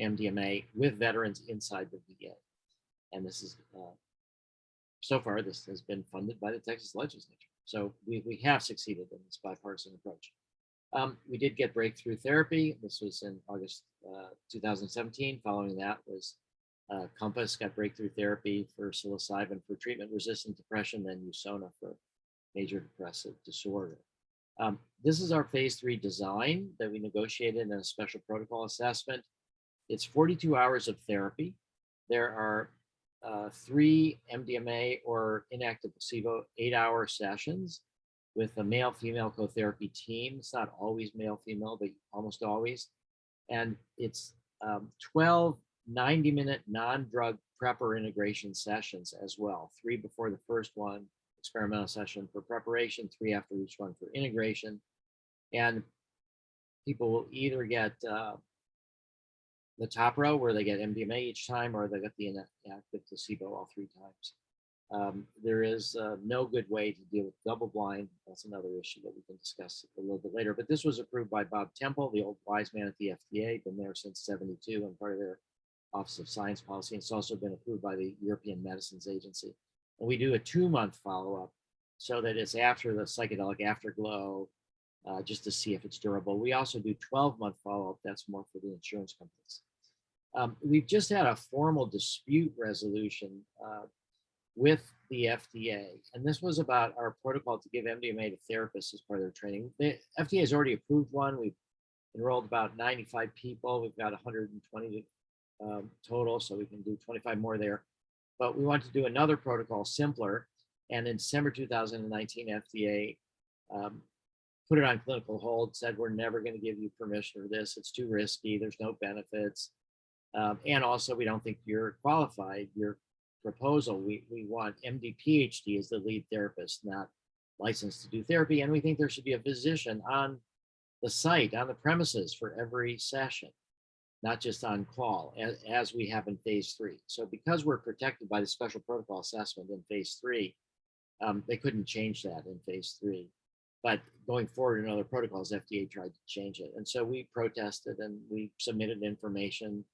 MDMA with veterans inside the VA. And this is, uh, so far, this has been funded by the Texas legislature. So we, we have succeeded in this bipartisan approach. Um, we did get breakthrough therapy. This was in August uh, 2017. Following that was uh, Compass got breakthrough therapy for psilocybin for treatment-resistant depression, then Usona for major depressive disorder. Um, this is our phase three design that we negotiated in a special protocol assessment. It's 42 hours of therapy. There are uh, three MDMA or inactive placebo eight-hour sessions with a male-female co-therapy team. It's not always male-female, but almost always. And it's um, 12 90-minute non-drug prepper integration sessions as well. Three before the first one, experimental session for preparation, three after each one for integration. And people will either get uh, the top row where they get MDMA each time, or they get the inactive placebo all three times. Um, there is uh, no good way to deal with double blind. That's another issue that we can discuss a little bit later. But this was approved by Bob Temple, the old wise man at the FDA, been there since 72 and part of their Office of Science Policy. And it's also been approved by the European Medicines Agency. And we do a two-month follow-up so that it's after the psychedelic afterglow, uh, just to see if it's durable. We also do 12-month follow-up. That's more for the insurance companies. Um, we've just had a formal dispute resolution uh, with the FDA, and this was about our protocol to give MDMA to therapists as part of their training. The FDA has already approved one. We've enrolled about 95 people. We've got 120 um, total, so we can do 25 more there. But we want to do another protocol simpler. And in December 2019, FDA um, put it on clinical hold, said we're never going to give you permission for this. It's too risky. There's no benefits. Um, and also, we don't think you're qualified. Your proposal, we, we want MD PhD as the lead therapist, not licensed to do therapy. And we think there should be a physician on the site, on the premises for every session, not just on call, as, as we have in phase three. So because we're protected by the special protocol assessment in phase three, um, they couldn't change that in phase three. But going forward in other protocols, FDA tried to change it. And so we protested and we submitted information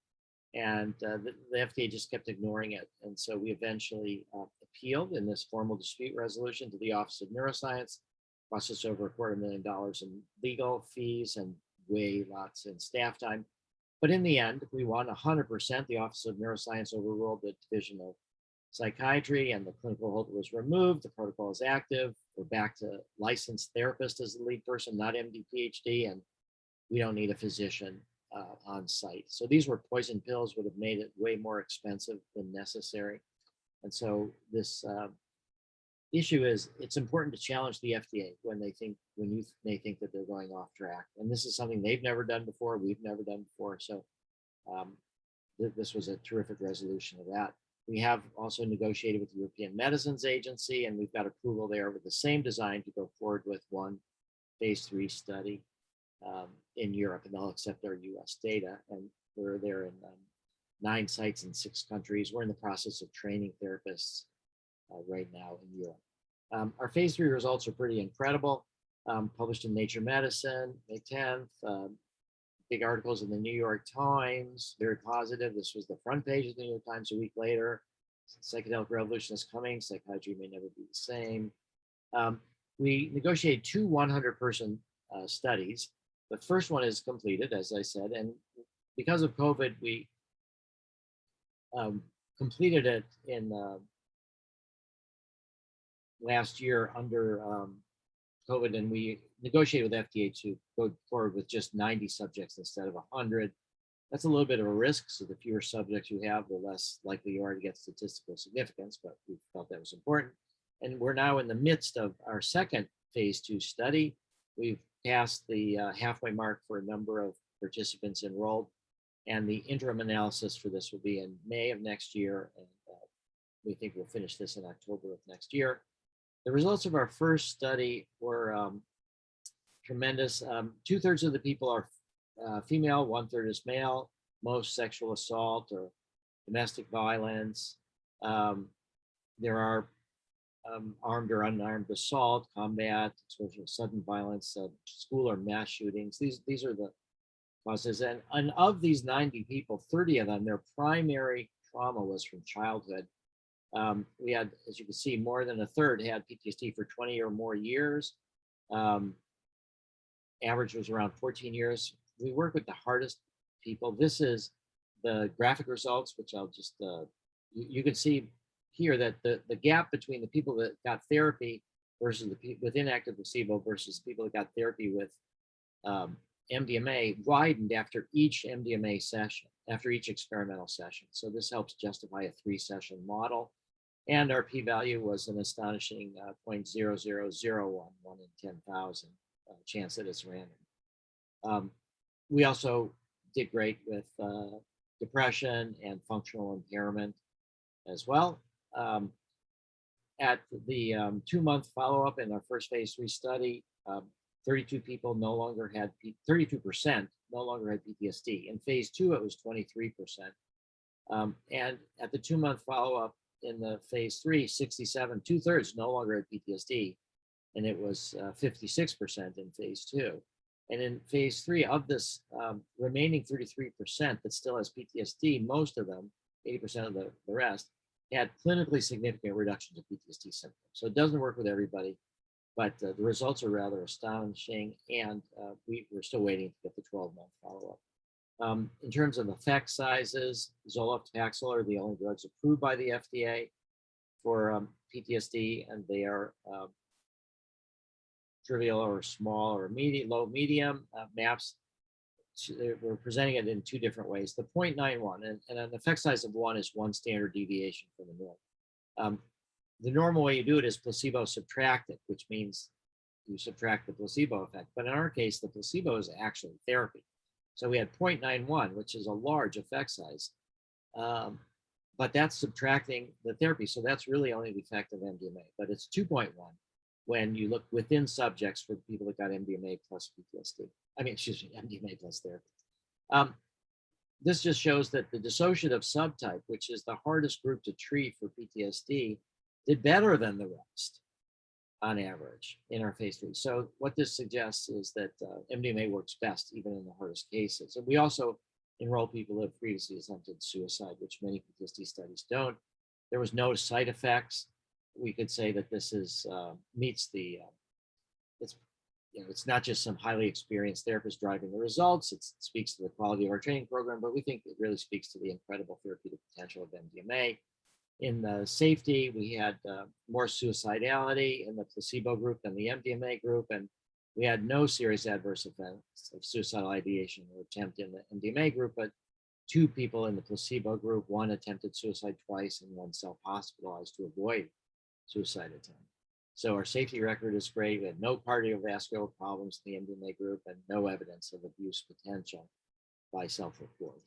and uh, the, the, FDA just kept ignoring it. And so we eventually uh, appealed in this formal dispute resolution to the Office of Neuroscience, cost us over a quarter million dollars in legal fees and way lots in staff time. But in the end, we won 100%. The Office of Neuroscience overruled the Division of Psychiatry and the clinical hold was removed. The protocol is active. We're back to licensed therapist as the lead person, not MD PhD, and we don't need a physician uh, on site. So these were poison pills would have made it way more expensive than necessary. And so this uh, issue is it's important to challenge the FDA when they think when you may think that they're going off track. And this is something they've never done before. We've never done before. So um, th this was a terrific resolution of that. We have also negotiated with the European Medicines Agency, and we've got approval there with the same design to go forward with one phase three study um, in Europe, and they'll accept our US data. And we're there in um, nine sites in six countries. We're in the process of training therapists uh, right now in Europe. Um, our phase three results are pretty incredible. Um, published in Nature Medicine, May 10th, um, big articles in the New York Times, very positive. This was the front page of the New York Times a week later. Psychedelic revolution is coming. Psychiatry may never be the same. Um, we negotiated two 100 person uh, studies. The first one is completed, as I said, and because of COVID, we um, completed it in uh, last year under um, COVID, and we negotiated with FDA to go forward with just 90 subjects instead of 100. That's a little bit of a risk, so the fewer subjects you have, the less likely you are to get statistical significance, but we felt that was important. And we're now in the midst of our second phase two study. We've passed the uh, halfway mark for a number of participants enrolled, and the interim analysis for this will be in May of next year, and uh, we think we'll finish this in October of next year. The results of our first study were um, tremendous. Um, Two thirds of the people are uh, female, one third is male, most sexual assault or domestic violence. Um, there are um, armed or unarmed assault, combat, exposure to sudden violence, uh, school or mass shootings. These, these are the causes. And, and of these 90 people, 30 of them, their primary trauma was from childhood. Um, we had, as you can see, more than a third had PTSD for 20 or more years. Um, average was around 14 years. We work with the hardest people. This is the graphic results, which I'll just, uh, you, you can see here that the, the gap between the people that got therapy versus the people with inactive placebo versus people that got therapy with um, MDMA widened after each MDMA session, after each experimental session. So this helps justify a three session model. And our p-value was an astonishing uh, 0.0001, one in 10,000 uh, chance that it's random. Um, we also did great with uh, depression and functional impairment as well. Um, at the um, two-month follow-up in our first phase three study, um, 32 people no longer had, 32% no longer had PTSD. In phase two, it was 23%. Um, and at the two-month follow-up in the phase three, 67, two-thirds no longer had PTSD, and it was 56% in phase two. And in phase three, of this um, remaining 33% that still has PTSD, most of them, 80% of the, the rest, had clinically significant reductions of PTSD symptoms. So it doesn't work with everybody, but uh, the results are rather astonishing, and uh, we, we're still waiting to get the 12-month follow-up. Um, in terms of effect sizes, Zoloft, are the only drugs approved by the FDA for um, PTSD, and they are uh, trivial or small or low, medium uh, maps. We're presenting it in two different ways. The 0.91 and, and, an effect size of one is one standard deviation from the norm. Um, the normal way you do it is placebo subtracted, which means you subtract the placebo effect. But in our case, the placebo is actually therapy. So we had 0.91, which is a large effect size. Um, but that's subtracting the therapy. So that's really only the effect of MDMA, but it's 2.1 when you look within subjects for people that got MDMA plus PTSD. I mean, excuse me, MDMA plus therapy. Um, this just shows that the dissociative subtype, which is the hardest group to treat for PTSD, did better than the rest on average in our phase three. So what this suggests is that uh, MDMA works best even in the hardest cases. And we also enroll people who have previously attempted suicide, which many PTSD studies don't. There was no side effects. We could say that this is uh, meets the, uh, it's, you know, it's not just some highly experienced therapist driving the results. It speaks to the quality of our training program, but we think it really speaks to the incredible therapeutic potential of MDMA in the safety, we had uh, more suicidality in the placebo group than the MDMA group, and we had no serious adverse events of suicidal ideation or attempt in the MDMA group, but two people in the placebo group, one attempted suicide twice and one self-hospitalized to avoid suicide attempt. So our safety record is great. We had no cardiovascular problems in the MDMA group and no evidence of abuse potential by self-report.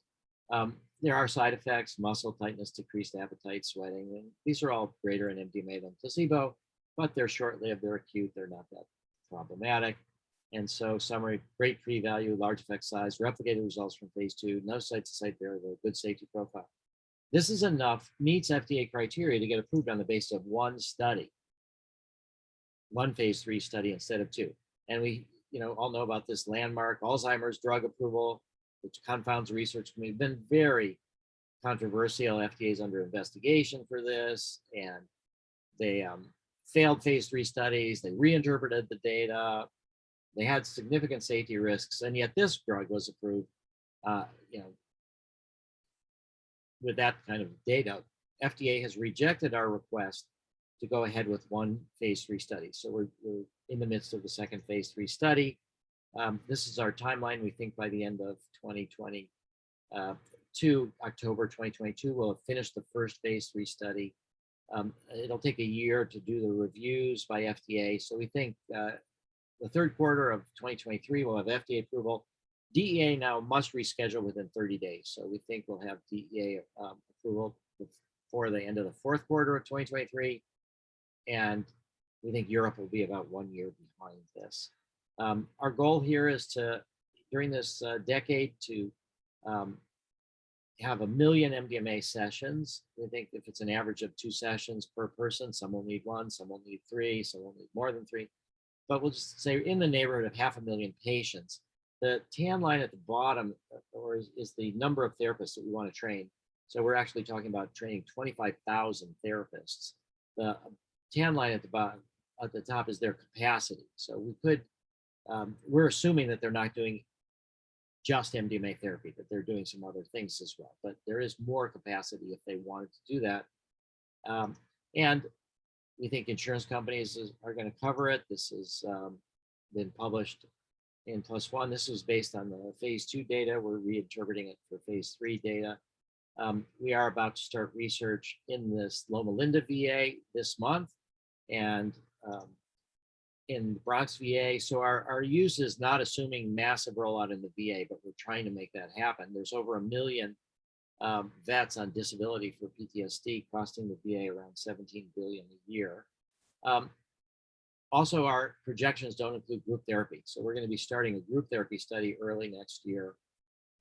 Um, there are side effects, muscle tightness, decreased appetite, sweating, and these are all greater in MDMA than placebo, but they're short-lived, they're acute, they're not that problematic. And so summary, great p-value, large effect size, replicated results from phase two, no site-to-site variable, good safety profile. This is enough, meets FDA criteria to get approved on the basis of one study, one phase three study instead of two. And we, you know, all know about this landmark Alzheimer's drug approval, which confounds research. We've been very controversial. FDA is under investigation for this, and they um, failed phase three studies. They reinterpreted the data. They had significant safety risks, and yet this drug was approved. Uh, you know, with that kind of data, FDA has rejected our request to go ahead with one phase three study. So we're, we're in the midst of the second phase three study. Um, this is our timeline. We think by the end of 2020 uh, to October 2022, we'll have finished the first phase three study. Um, it'll take a year to do the reviews by FDA. So we think uh, the third quarter of 2023, we'll have FDA approval. DEA now must reschedule within 30 days. So we think we'll have DEA um, approval before the end of the fourth quarter of 2023. And we think Europe will be about one year behind this. Um, our goal here is to, during this uh, decade, to um, have a million MDMA sessions. We think if it's an average of two sessions per person, some will need one, some will need three, some will need more than three. But we'll just say in the neighborhood of half a million patients. The tan line at the bottom uh, or is, is the number of therapists that we want to train. So we're actually talking about training 25,000 therapists. The tan line at the bottom, at the top is their capacity. So we could um, we're assuming that they're not doing just MDMA therapy, that they're doing some other things as well. But there is more capacity if they wanted to do that. Um, and we think insurance companies is, are going to cover it. This has um, been published in PLOS ONE. This was based on the phase two data. We're reinterpreting it for phase three data. Um, we are about to start research in this Loma Linda VA this month and um, in the Bronx VA. So our, our use is not assuming massive rollout in the VA, but we're trying to make that happen. There's over a million um, vets on disability for PTSD costing the VA around 17 billion a year. Um, also, our projections don't include group therapy. So we're going to be starting a group therapy study early next year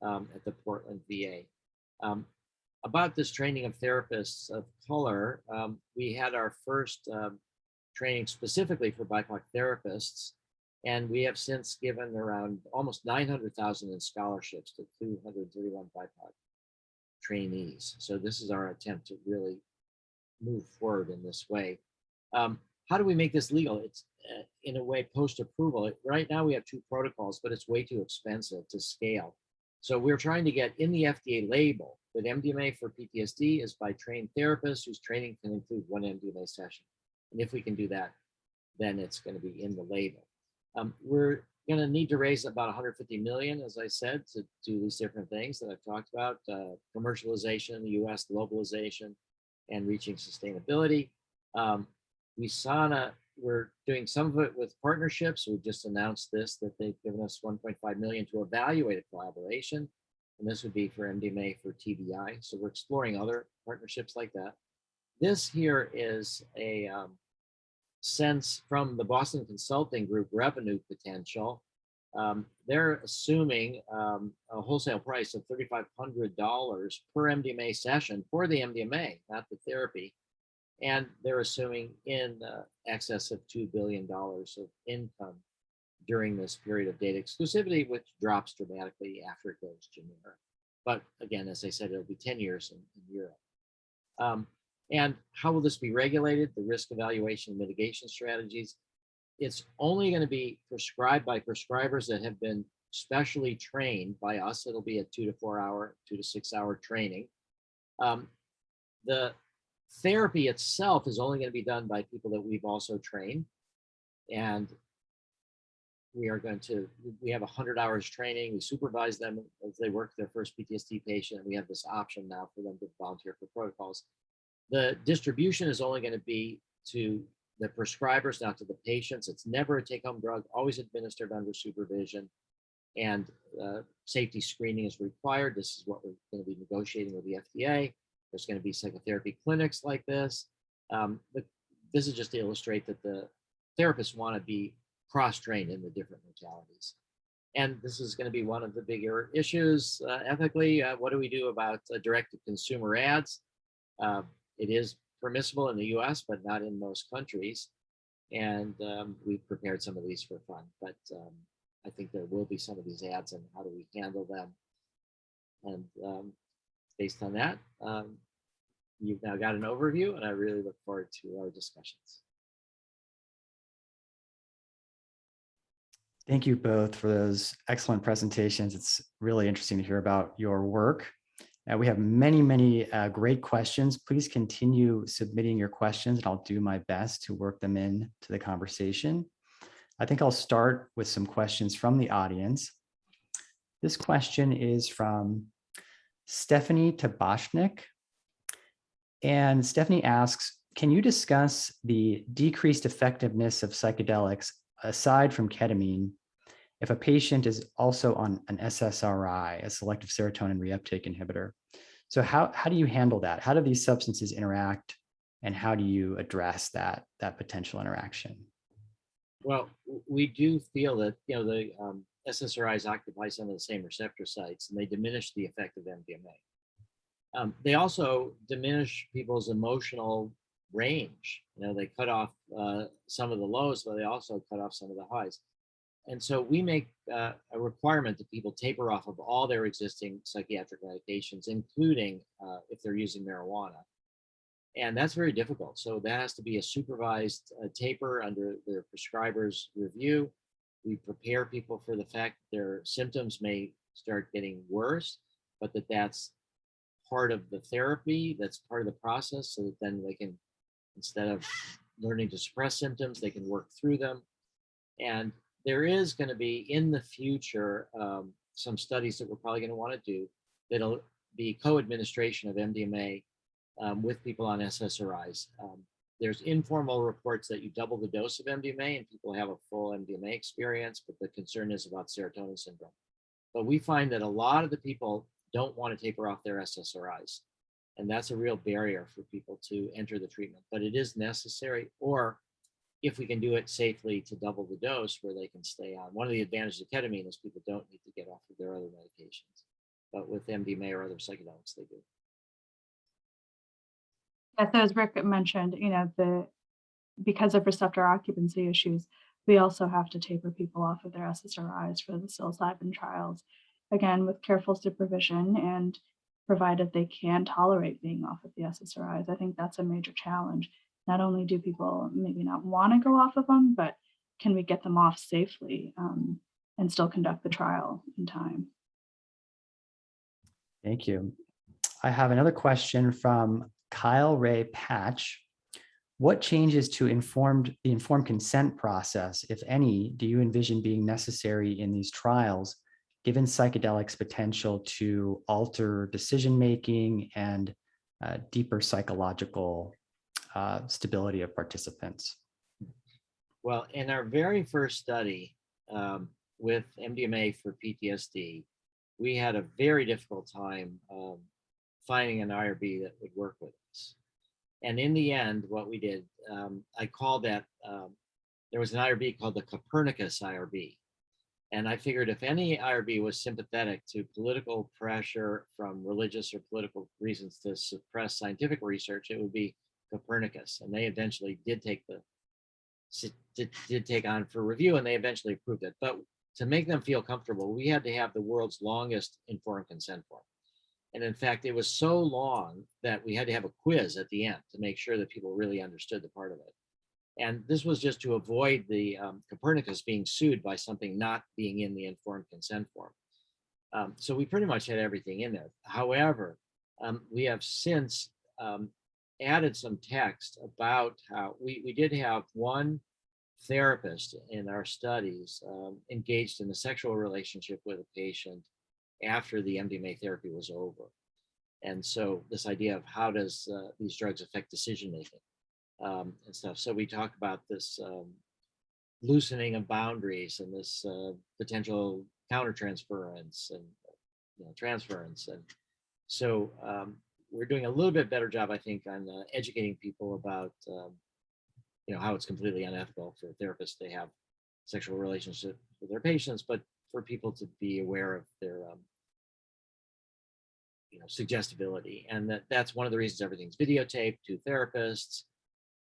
um, at the Portland VA. Um, about this training of therapists of color, um, we had our first um, training specifically for BIPOC therapists, and we have since given around almost 900,000 in scholarships to 231 BIPOC trainees. So this is our attempt to really move forward in this way. Um, how do we make this legal? It's uh, in a way post-approval. Right now we have two protocols, but it's way too expensive to scale. So we're trying to get in the FDA label that MDMA for PTSD is by trained therapists whose training can include one MDMA session. And if we can do that, then it's going to be in the label. Um, we're going to need to raise about 150 million, as I said, to do these different things that I've talked about, uh, commercialization US, globalization, and reaching sustainability. Um, we saw we're doing some of it with partnerships. We just announced this, that they've given us 1.5 million to evaluate a collaboration. And this would be for MDMA for TBI. So we're exploring other partnerships like that. This here is a um, sense from the Boston Consulting Group revenue potential. Um, they're assuming um, a wholesale price of $3,500 per MDMA session for the MDMA, not the therapy. And they're assuming in uh, excess of $2 billion of income during this period of data exclusivity, which drops dramatically after it goes generic. But again, as I said, it'll be 10 years in, in Europe. Um, and how will this be regulated? The risk evaluation mitigation strategies. It's only going to be prescribed by prescribers that have been specially trained by us. It'll be a two to four hour, two to six hour training. Um, the therapy itself is only going to be done by people that we've also trained. And we are going to, we have 100 hours training. We supervise them as they work their first PTSD patient. And we have this option now for them to volunteer for protocols. The distribution is only going to be to the prescribers, not to the patients. It's never a take-home drug, always administered under supervision. And uh, safety screening is required. This is what we're going to be negotiating with the FDA. There's going to be psychotherapy clinics like this. Um, this is just to illustrate that the therapists want to be cross-trained in the different modalities. And this is going to be one of the bigger issues uh, ethically. Uh, what do we do about uh, direct-to-consumer ads? It is permissible in the US, but not in most countries. And um, we've prepared some of these for fun, but um, I think there will be some of these ads and how do we handle them? And um, based on that, um, you've now got an overview and I really look forward to our discussions. Thank you both for those excellent presentations. It's really interesting to hear about your work. Uh, we have many, many uh, great questions. Please continue submitting your questions and I'll do my best to work them in to the conversation. I think I'll start with some questions from the audience. This question is from Stephanie Tabashnik. And Stephanie asks, can you discuss the decreased effectiveness of psychedelics aside from ketamine if a patient is also on an SSRI, a selective serotonin reuptake inhibitor. So how, how do you handle that? How do these substances interact and how do you address that, that potential interaction? Well, we do feel that, you know, the um, SSRIs occupy some of the same receptor sites and they diminish the effect of MDMA. Um, they also diminish people's emotional range. You know, they cut off uh, some of the lows, but they also cut off some of the highs. And so we make uh, a requirement that people taper off of all their existing psychiatric medications, including uh, if they're using marijuana. And that's very difficult. So that has to be a supervised uh, taper under their prescriber's review. We prepare people for the fact their symptoms may start getting worse, but that that's part of the therapy, that's part of the process, so that then they can, instead of learning to suppress symptoms, they can work through them. And there is going to be in the future um, some studies that we're probably going to want to do that'll be co-administration of MDMA um, with people on SSRIs. Um, there's informal reports that you double the dose of MDMA and people have a full MDMA experience, but the concern is about serotonin syndrome. But we find that a lot of the people don't want to taper off their SSRIs. And that's a real barrier for people to enter the treatment, but it is necessary. Or if we can do it safely to double the dose where they can stay on. One of the advantages of ketamine is people don't need to get off of their other medications. But with MDMA or other psychedelics, they do. Yes, as Rick mentioned, you know, the, because of receptor occupancy issues, we also have to taper people off of their SSRIs for the psilocybin trials. Again, with careful supervision and provided they can tolerate being off of the SSRIs. I think that's a major challenge. Not only do people maybe not want to go off of them, but can we get them off safely um, and still conduct the trial in time? Thank you. I have another question from Kyle Ray Patch. What changes to informed the informed consent process, if any, do you envision being necessary in these trials, given psychedelics potential to alter decision-making and uh, deeper psychological uh, stability of participants? Well, in our very first study um, with MDMA for PTSD, we had a very difficult time um, finding an IRB that would work with us. And in the end, what we did, um, I called that, um, there was an IRB called the Copernicus IRB. And I figured if any IRB was sympathetic to political pressure from religious or political reasons to suppress scientific research, it would be Copernicus. And they eventually did take the did, did take on for review and they eventually approved it. But to make them feel comfortable, we had to have the world's longest informed consent form. And in fact, it was so long that we had to have a quiz at the end to make sure that people really understood the part of it. And this was just to avoid the um, Copernicus being sued by something not being in the informed consent form. Um, so we pretty much had everything in there. However, um, we have since um, added some text about how we, we did have one therapist in our studies um, engaged in a sexual relationship with a patient after the MDMA therapy was over. And so this idea of how does uh, these drugs affect decision making um, and stuff. So we talk about this um, loosening of boundaries and this uh, potential countertransference and you know, transference. And so um, we're doing a little bit better job, I think, on uh, educating people about um, you know how it's completely unethical for therapists to have sexual relationships with their patients, but for people to be aware of their um, you know suggestibility. And that that's one of the reasons everything's videotaped to therapists.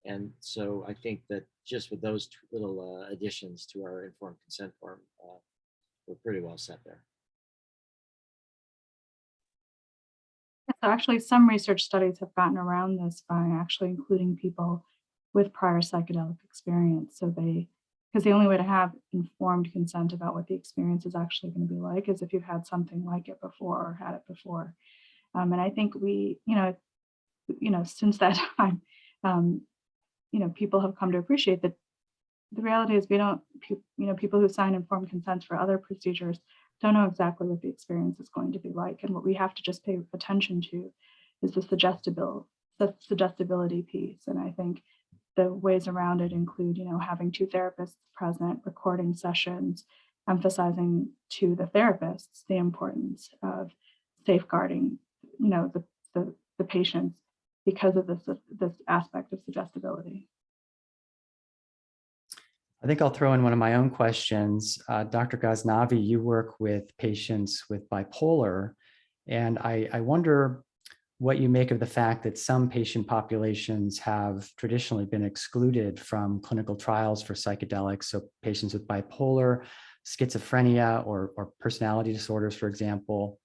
And so i think that just with those little uh, additions to our informed consent form uh, we're pretty well set there So actually, some research studies have gotten around this by actually including people with prior psychedelic experience. So they, because the only way to have informed consent about what the experience is actually going to be like is if you've had something like it before or had it before. Um, and I think we, you know, you know, since that time, um, you know, people have come to appreciate that the reality is we don't, you know, people who sign informed consents for other procedures don't know exactly what the experience is going to be like. And what we have to just pay attention to is the suggestibility, the suggestibility piece. And I think the ways around it include, you know, having two therapists present, recording sessions, emphasizing to the therapists the importance of safeguarding, you know, the, the, the patients because of this, this aspect of suggestibility. I think I'll throw in one of my own questions. Uh, Dr. Ghaznavi, you work with patients with bipolar, and I, I wonder what you make of the fact that some patient populations have traditionally been excluded from clinical trials for psychedelics. So patients with bipolar, schizophrenia, or, or personality disorders, for example.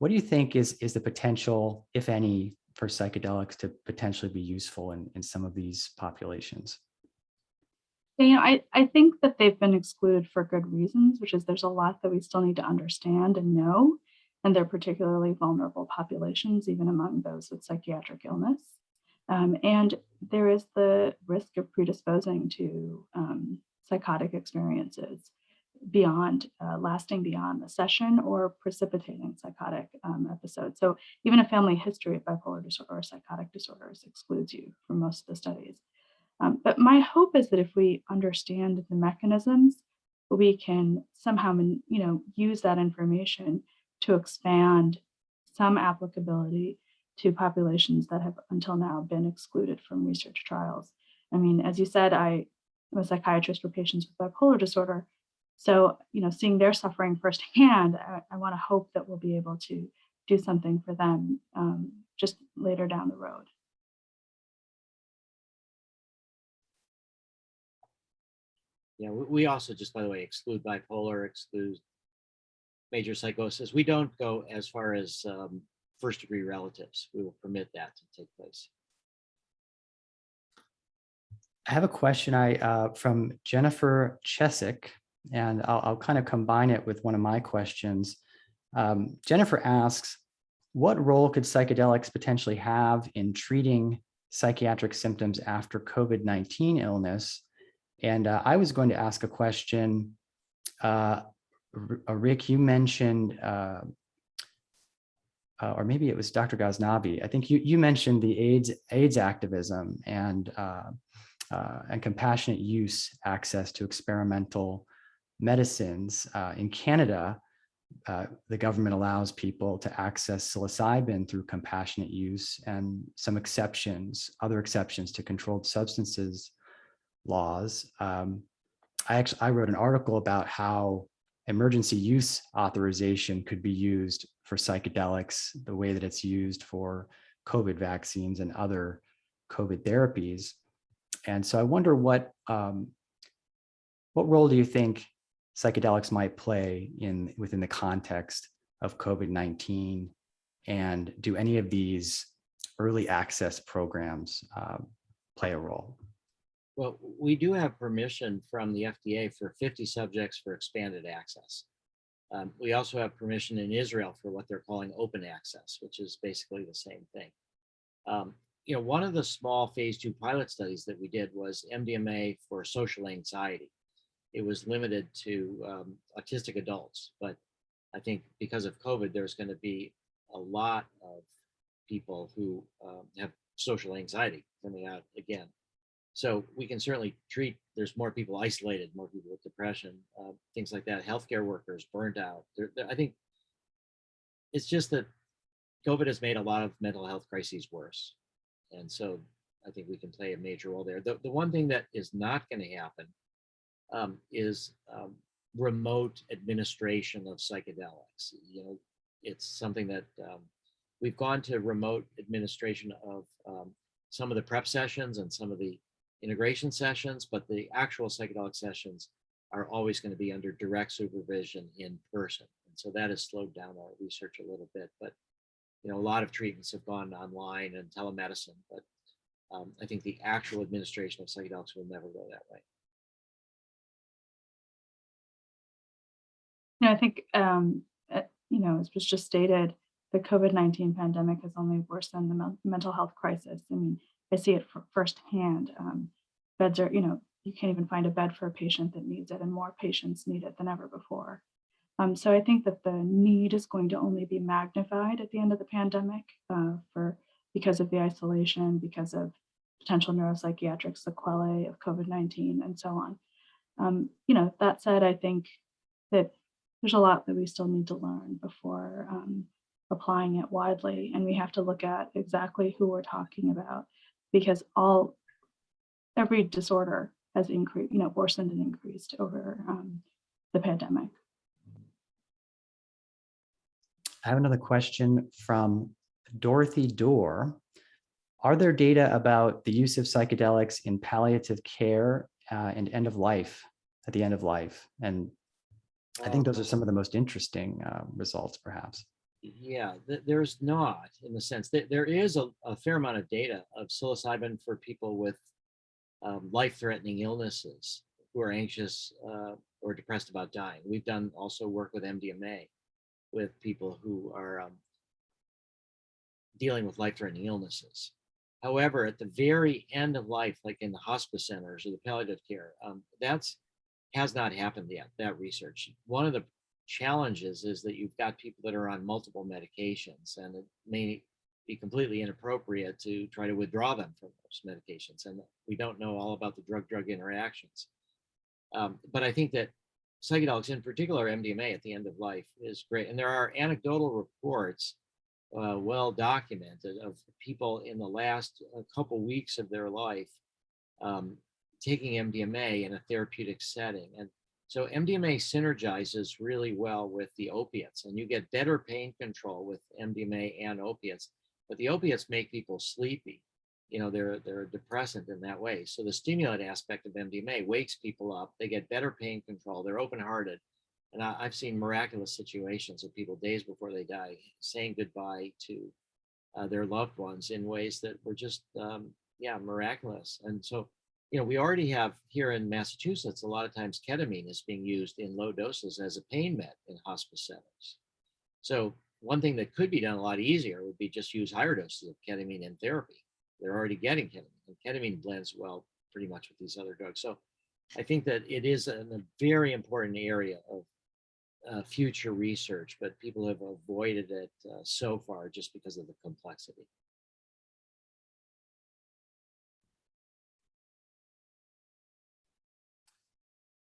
What do you think is, is the potential, if any, for psychedelics to potentially be useful in, in some of these populations? You know, I, I think that they've been excluded for good reasons, which is there's a lot that we still need to understand and know, and they're particularly vulnerable populations, even among those with psychiatric illness. Um, and there is the risk of predisposing to um, psychotic experiences. beyond, uh, lasting beyond the session or precipitating psychotic um, episodes. So even a family history of bipolar disorder or psychotic disorders excludes you from most of the studies. Um, but my hope is that if we understand the mechanisms, we can somehow, you know, use that information to expand some applicability to populations that have until now been excluded from research trials. I mean, as you said, I am a psychiatrist for patients with bipolar disorder. So, you know, seeing their suffering firsthand, I, I want to hope that we'll be able to do something for them um, just later down the road. Yeah, we, also just, by the way, exclude bipolar, exclude major psychosis. We don't go as far as um, first degree relatives. We will permit that to take place. I have a question I uh, from Jennifer Chesick, and I'll, I'll kind of combine it with one of my questions. Um, Jennifer asks, what role could psychedelics potentially have in treating psychiatric symptoms after COVID-19 illness? And uh, I was going to ask a question. Uh, uh, Rick, you mentioned, uh, uh, or maybe it was Dr. Ghaznavi. I think you you mentioned the AIDS AIDS activism and uh, and compassionate use access to experimental medicines. In Canada, the government allows people to access psilocybin through compassionate use and some exceptions, other exceptions to controlled substances laws. Um, I actually I wrote an article about how emergency use authorization could be used for psychedelics the way that it's used for COVID vaccines and other COVID therapies. And so I wonder what um, what role do you think psychedelics might play in within the context of COVID-19? And do any of these early access programs uh, play a role? Well, we do have permission from the FDA for 50 subjects for expanded access. Um, we also have permission in Israel for what they're calling open access, which is basically the same thing. Um, you know, one of the small phase two pilot studies that we did was MDMA for social anxiety. It was limited to um, autistic adults, but I think because of COVID, there's going to be a lot of people who um, have social anxiety coming out again. So we can certainly treat, there's more people isolated, more people with depression, uh, things like that, healthcare workers burned out. There, there- I think it's just that COVID has made a lot of mental health crises worse. And so I think we can play a major role there. The, the one thing that is not going to happen um, is um, remote administration of psychedelics. You know, it's something that um, we've gone to remote administration of um, some of the prep sessions and some of the integration sessions, but the actual psychedelic sessions are always going to be under direct supervision in person. And so that has slowed down our research a little bit, but you know, a lot of treatments have gone online and telemedicine, but um, I think the actual administration of psychedelics will never go that way. You know, I think, um, uh, you know, as was just stated, the COVID-19 pandemic has only worsened the mental health crisis. I mean, I see it firsthand. Um, beds are, you know, you can't even find a bed for a patient that needs it, and more patients need it than ever before. Um, so I think that the need is going to only be magnified at the end of the pandemic uh, for because of the isolation, because of potential neuropsychiatric sequelae of COVID-19, and so on. Um, you know, that said, I think that there's a lot that we still need to learn before um, applying it widely, and we have to look at exactly who we're talking about, because all every disorder has increased, you know, worsened and increased over um, the pandemic. I have another question from Dorothy Dorr. Are there data about the use of psychedelics in palliative care uh, and end of life, at the end of life? And I think those are some of the most interesting uh, results, perhaps. Yeah, th- there's not in the sense that there is a, a fair amount of data of psilocybin for people with um, life-threatening illnesses who are anxious uh, or depressed about dying. We've done also work with MDMA with people who are um, dealing with life-threatening illnesses. However, at the very end of life, like in the hospice centers or the palliative care, um, that's has not happened yet, that research. One of the challenges is that you've got people that are on multiple medications and it may be completely inappropriate to try to withdraw them from those medications. And we don't know all about the drug-drug interactions. Um, but I think that psychedelics, in particular MDMA at the end of life is great. And there are anecdotal reports, uh, well documented of people in the last uh, couple weeks of their life um, taking MDMA in a therapeutic setting. And so MDMA synergizes really well with the opiates and you get better pain control with MDMA and opiates, but the opiates make people sleepy. You know, they're, they're depressant in that way. So the stimulant aspect of MDMA wakes people up, they get better pain control, they're open-hearted. And I, I've seen miraculous situations of people days before they die saying goodbye to uh, their loved ones in ways that were just, um, yeah, miraculous. And so you know, we already have here in Massachusetts, a lot of times ketamine is being used in low doses as a pain med in hospice settings. So one thing that could be done a lot easier would be just use higher doses of ketamine in therapy. They're already getting ketamine and ketamine blends well pretty much with these other drugs. So I think that it is a, a very important area of uh, future research, but people have avoided it uh, so far just because of the complexity.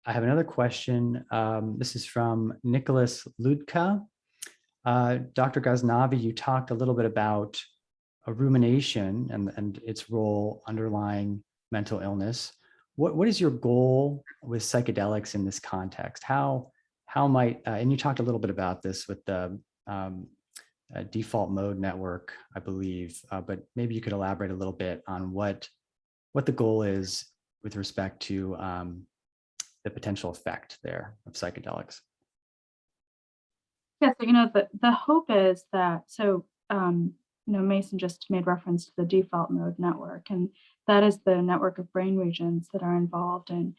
I have another question. Um, this is from Nicholas Ludka. Uh, Dr. Ghaznavi, you talked a little bit about a rumination and, and its role underlying mental illness. What, what is your goal with psychedelics in this context? How, how might, uh, and you talked a little bit about this with the um, uh, default mode network, I believe, uh, but maybe you could elaborate a little bit on what, what the goal is with respect to um, the potential effect there of psychedelics. Yeah, so you know, the, the hope is that, so, um, you know, Mason just made reference to the default mode network, and that is the network of brain regions that are involved in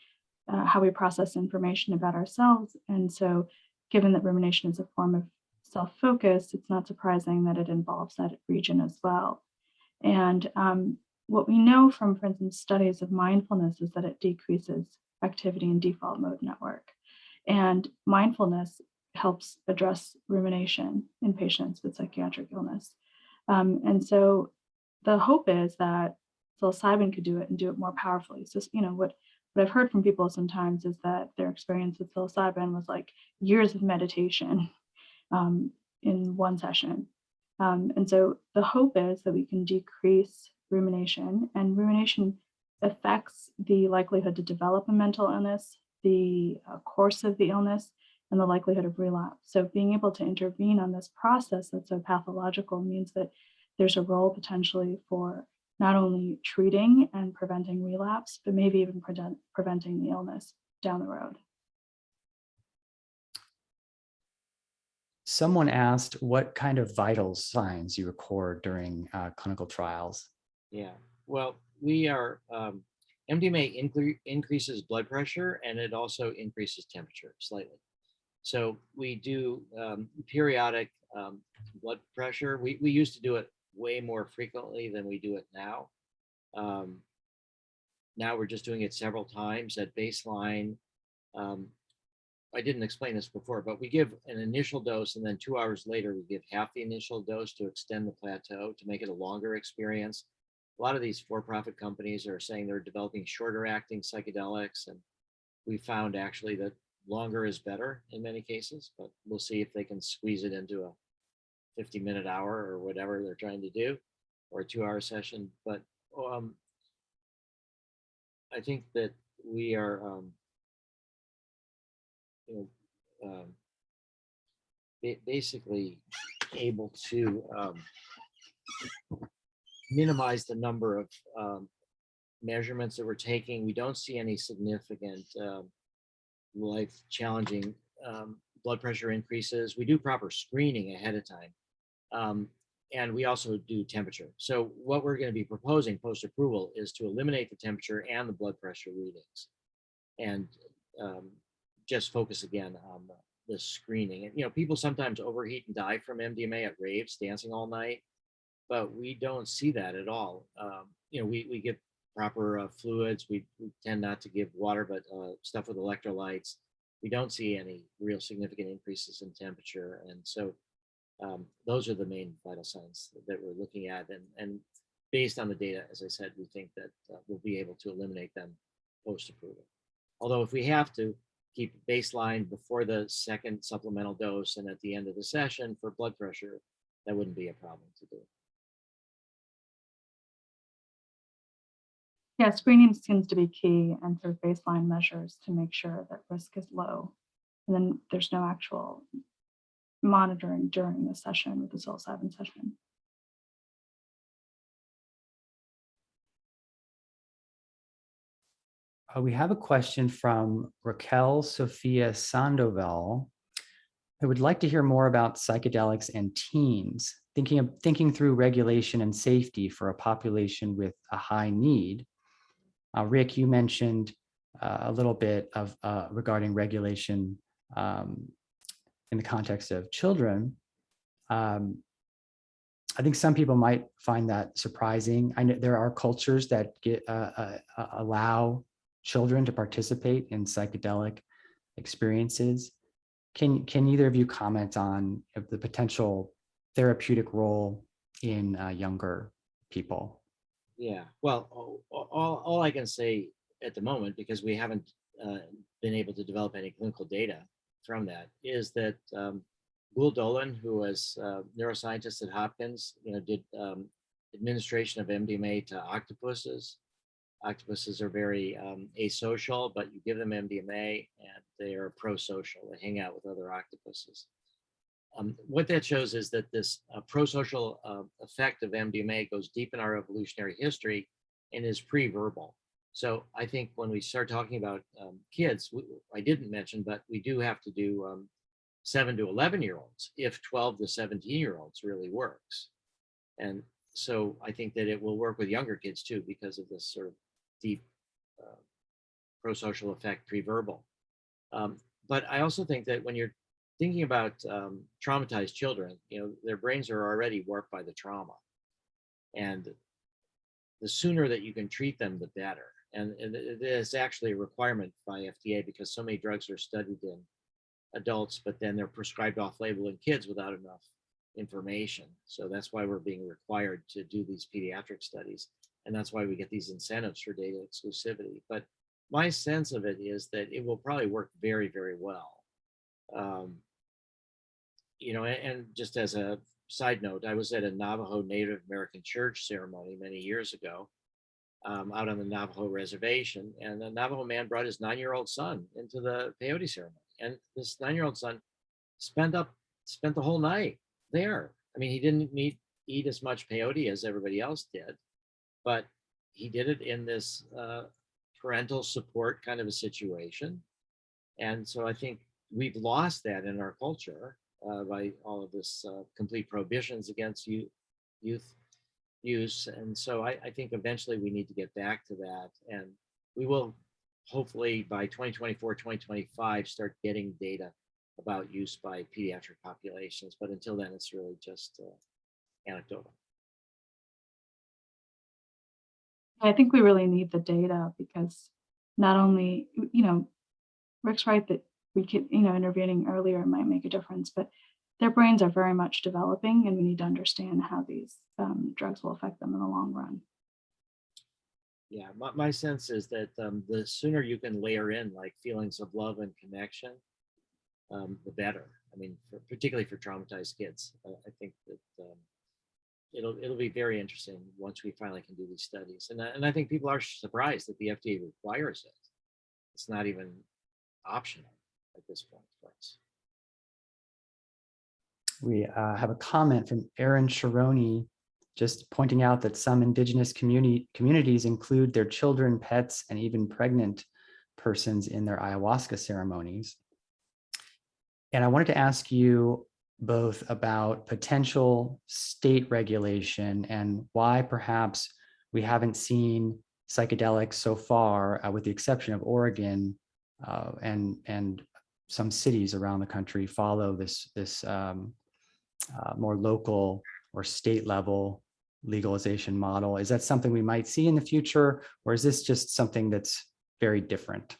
uh, how we process information about ourselves. And so given that rumination is a form of self-focus, it's not surprising that it involves that region as well. And um, what we know from, for instance, studies of mindfulness is that it decreases activity in default mode network. And mindfulness helps address rumination in patients with psychiatric illness. Um, and so the hope is that psilocybin could do it and do it more powerfully. So, you know, what, what I've heard from people sometimes is that their experience with psilocybin was like years of meditation um, in one session. Um, and so the hope is that we can decrease rumination and rumination affects the likelihood to develop a mental illness, the uh, course of the illness, and the likelihood of relapse. So being able to intervene on this process that's so pathological means that there's a role potentially for not only treating and preventing relapse, but maybe even prevent, preventing the illness down the road. Someone asked what kind of vital signs you record during uh, clinical trials. Yeah, well, we are, um, MDMA incre increases blood pressure and it also increases temperature slightly. So we do um, periodic um, blood pressure. We, we used to do it way more frequently than we do it now. Um, now we're just doing it several times at baseline. Um, I didn't explain this before, but we give an initial dose and then two hours later, we give half the initial dose to extend the plateau to make it a longer experience. A lot of these for-profit companies are saying they're developing shorter acting psychedelics. And we found actually that longer is better in many cases, but we'll see if they can squeeze it into a 50 minute hour or whatever they're trying to do or a two hour session. But um, I think that we are, um, you know, um, basically able to um, minimize the number of um, measurements that we're taking. We don't see any significant um, life challenging um, blood pressure increases. We do proper screening ahead of time. Um, and we also do temperature. So what we're going to be proposing post-approval is to eliminate the temperature and the blood pressure readings and um, just focus again on the, the screening. And, you know, people sometimes overheat and die from MDMA at raves, dancing all night, but we don't see that at all. Um, you know, we, we give proper uh, fluids. We, we tend not to give water, but uh, stuff with electrolytes. We don't see any real significant increases in temperature. And so um, those are the main vital signs that we're looking at. And, and based on the data, as I said, we think that uh, we'll be able to eliminate them post-approval. Although if we have to, keep baseline before the second supplemental dose and at the end of the session for blood pressure, that wouldn't be a problem to do. Yeah, screening seems to be key and sort of baseline measures to make sure that risk is low. And then there's no actual monitoring during the session with the psilocybin session. Uh, we have a question from Raquel Sophia Sandoval who would like to hear more about psychedelics and teens, thinking of thinking through regulation and safety for a population with a high need. Uh, Rick, you mentioned uh, a little bit of uh, regarding regulation um, in the context of children. Um, I think some people might find that surprising. I know there are cultures that get uh, uh, uh, allow children to participate in psychedelic experiences. Can, can either of you comment on the potential therapeutic role in younger people? Yeah, well, all, all, I can say at the moment, because we haven't uh, been able to develop any clinical data from that, is that um, Dölen, who was a neuroscientist at Hopkins, you know, did um, administration of MDMA to octopuses octopuses are very um, asocial, but you give them MDMA and they are pro-social. They hang out with other octopuses. Um, what that shows is that this uh, pro-social uh, effect of MDMA goes deep in our evolutionary history and is pre-verbal. So I think when we start talking about um, kids, we, I didn't mention, but we do have to do um, seven to 11 year olds if 12 to 17 year olds really works. And so I think that it will work with younger kids too, because of this sort of deep uh, pro-social effect pre-verbal. Um, but I also think that when you're thinking about um, traumatized children, you know, their brains are already warped by the trauma. And the sooner that you can treat them, the better. And, and it is actually a requirement by FDA because so many drugs are studied in adults, but then they're prescribed off-label in kids without enough information. So that's why we're being required to do these pediatric studies. And that's why we get these incentives for data exclusivity. But my sense of it is that it will probably work very, very well. Um, you know, and, just as a side note, I was at a Navajo Native American church ceremony many years ago um, out on the Navajo reservation. And the Navajo man brought his nine-year-old son into the peyote ceremony. And this nine-year-old son spent up, spent the whole night there. I mean, he didn't meet, eat as much peyote as everybody else did, but he did it in this uh, parental support kind of a situation. And so I think we've lost that in our culture by all of this uh, complete prohibitions against youth, youth use. And so I, I think eventually we need to get back to that. And we will hopefully by 2024, 2025, start getting data about use by pediatric populations. But until then, it's really just uh, anecdotal. I think we really need the data because not only, you know, Rick's right that we could, you know, intervening earlier might make a difference, but their brains are very much developing and we need to understand how these um, drugs will affect them in the long run. Yeah, my, my sense is that um, the sooner you can layer in like feelings of love and connection, um, the better. I mean, for, particularly for traumatized kids, I, I think that um, it'll it'll be very interesting once we finally can do these studies. And, and I think people are surprised that the FDA requires it. It's not even optional at this point for us. We uh, have a comment from Aaron Sharoni, just pointing out that some indigenous community communities include their children, pets, and even pregnant persons in their ayahuasca ceremonies. And I wanted to ask you both about potential state regulation and why perhaps we haven't seen psychedelics so far, uh, with the exception of Oregon uh, and and some cities around the country follow this this um, uh, more local or state level legalization model. Is that something we might see in the future, or is this just something that's very different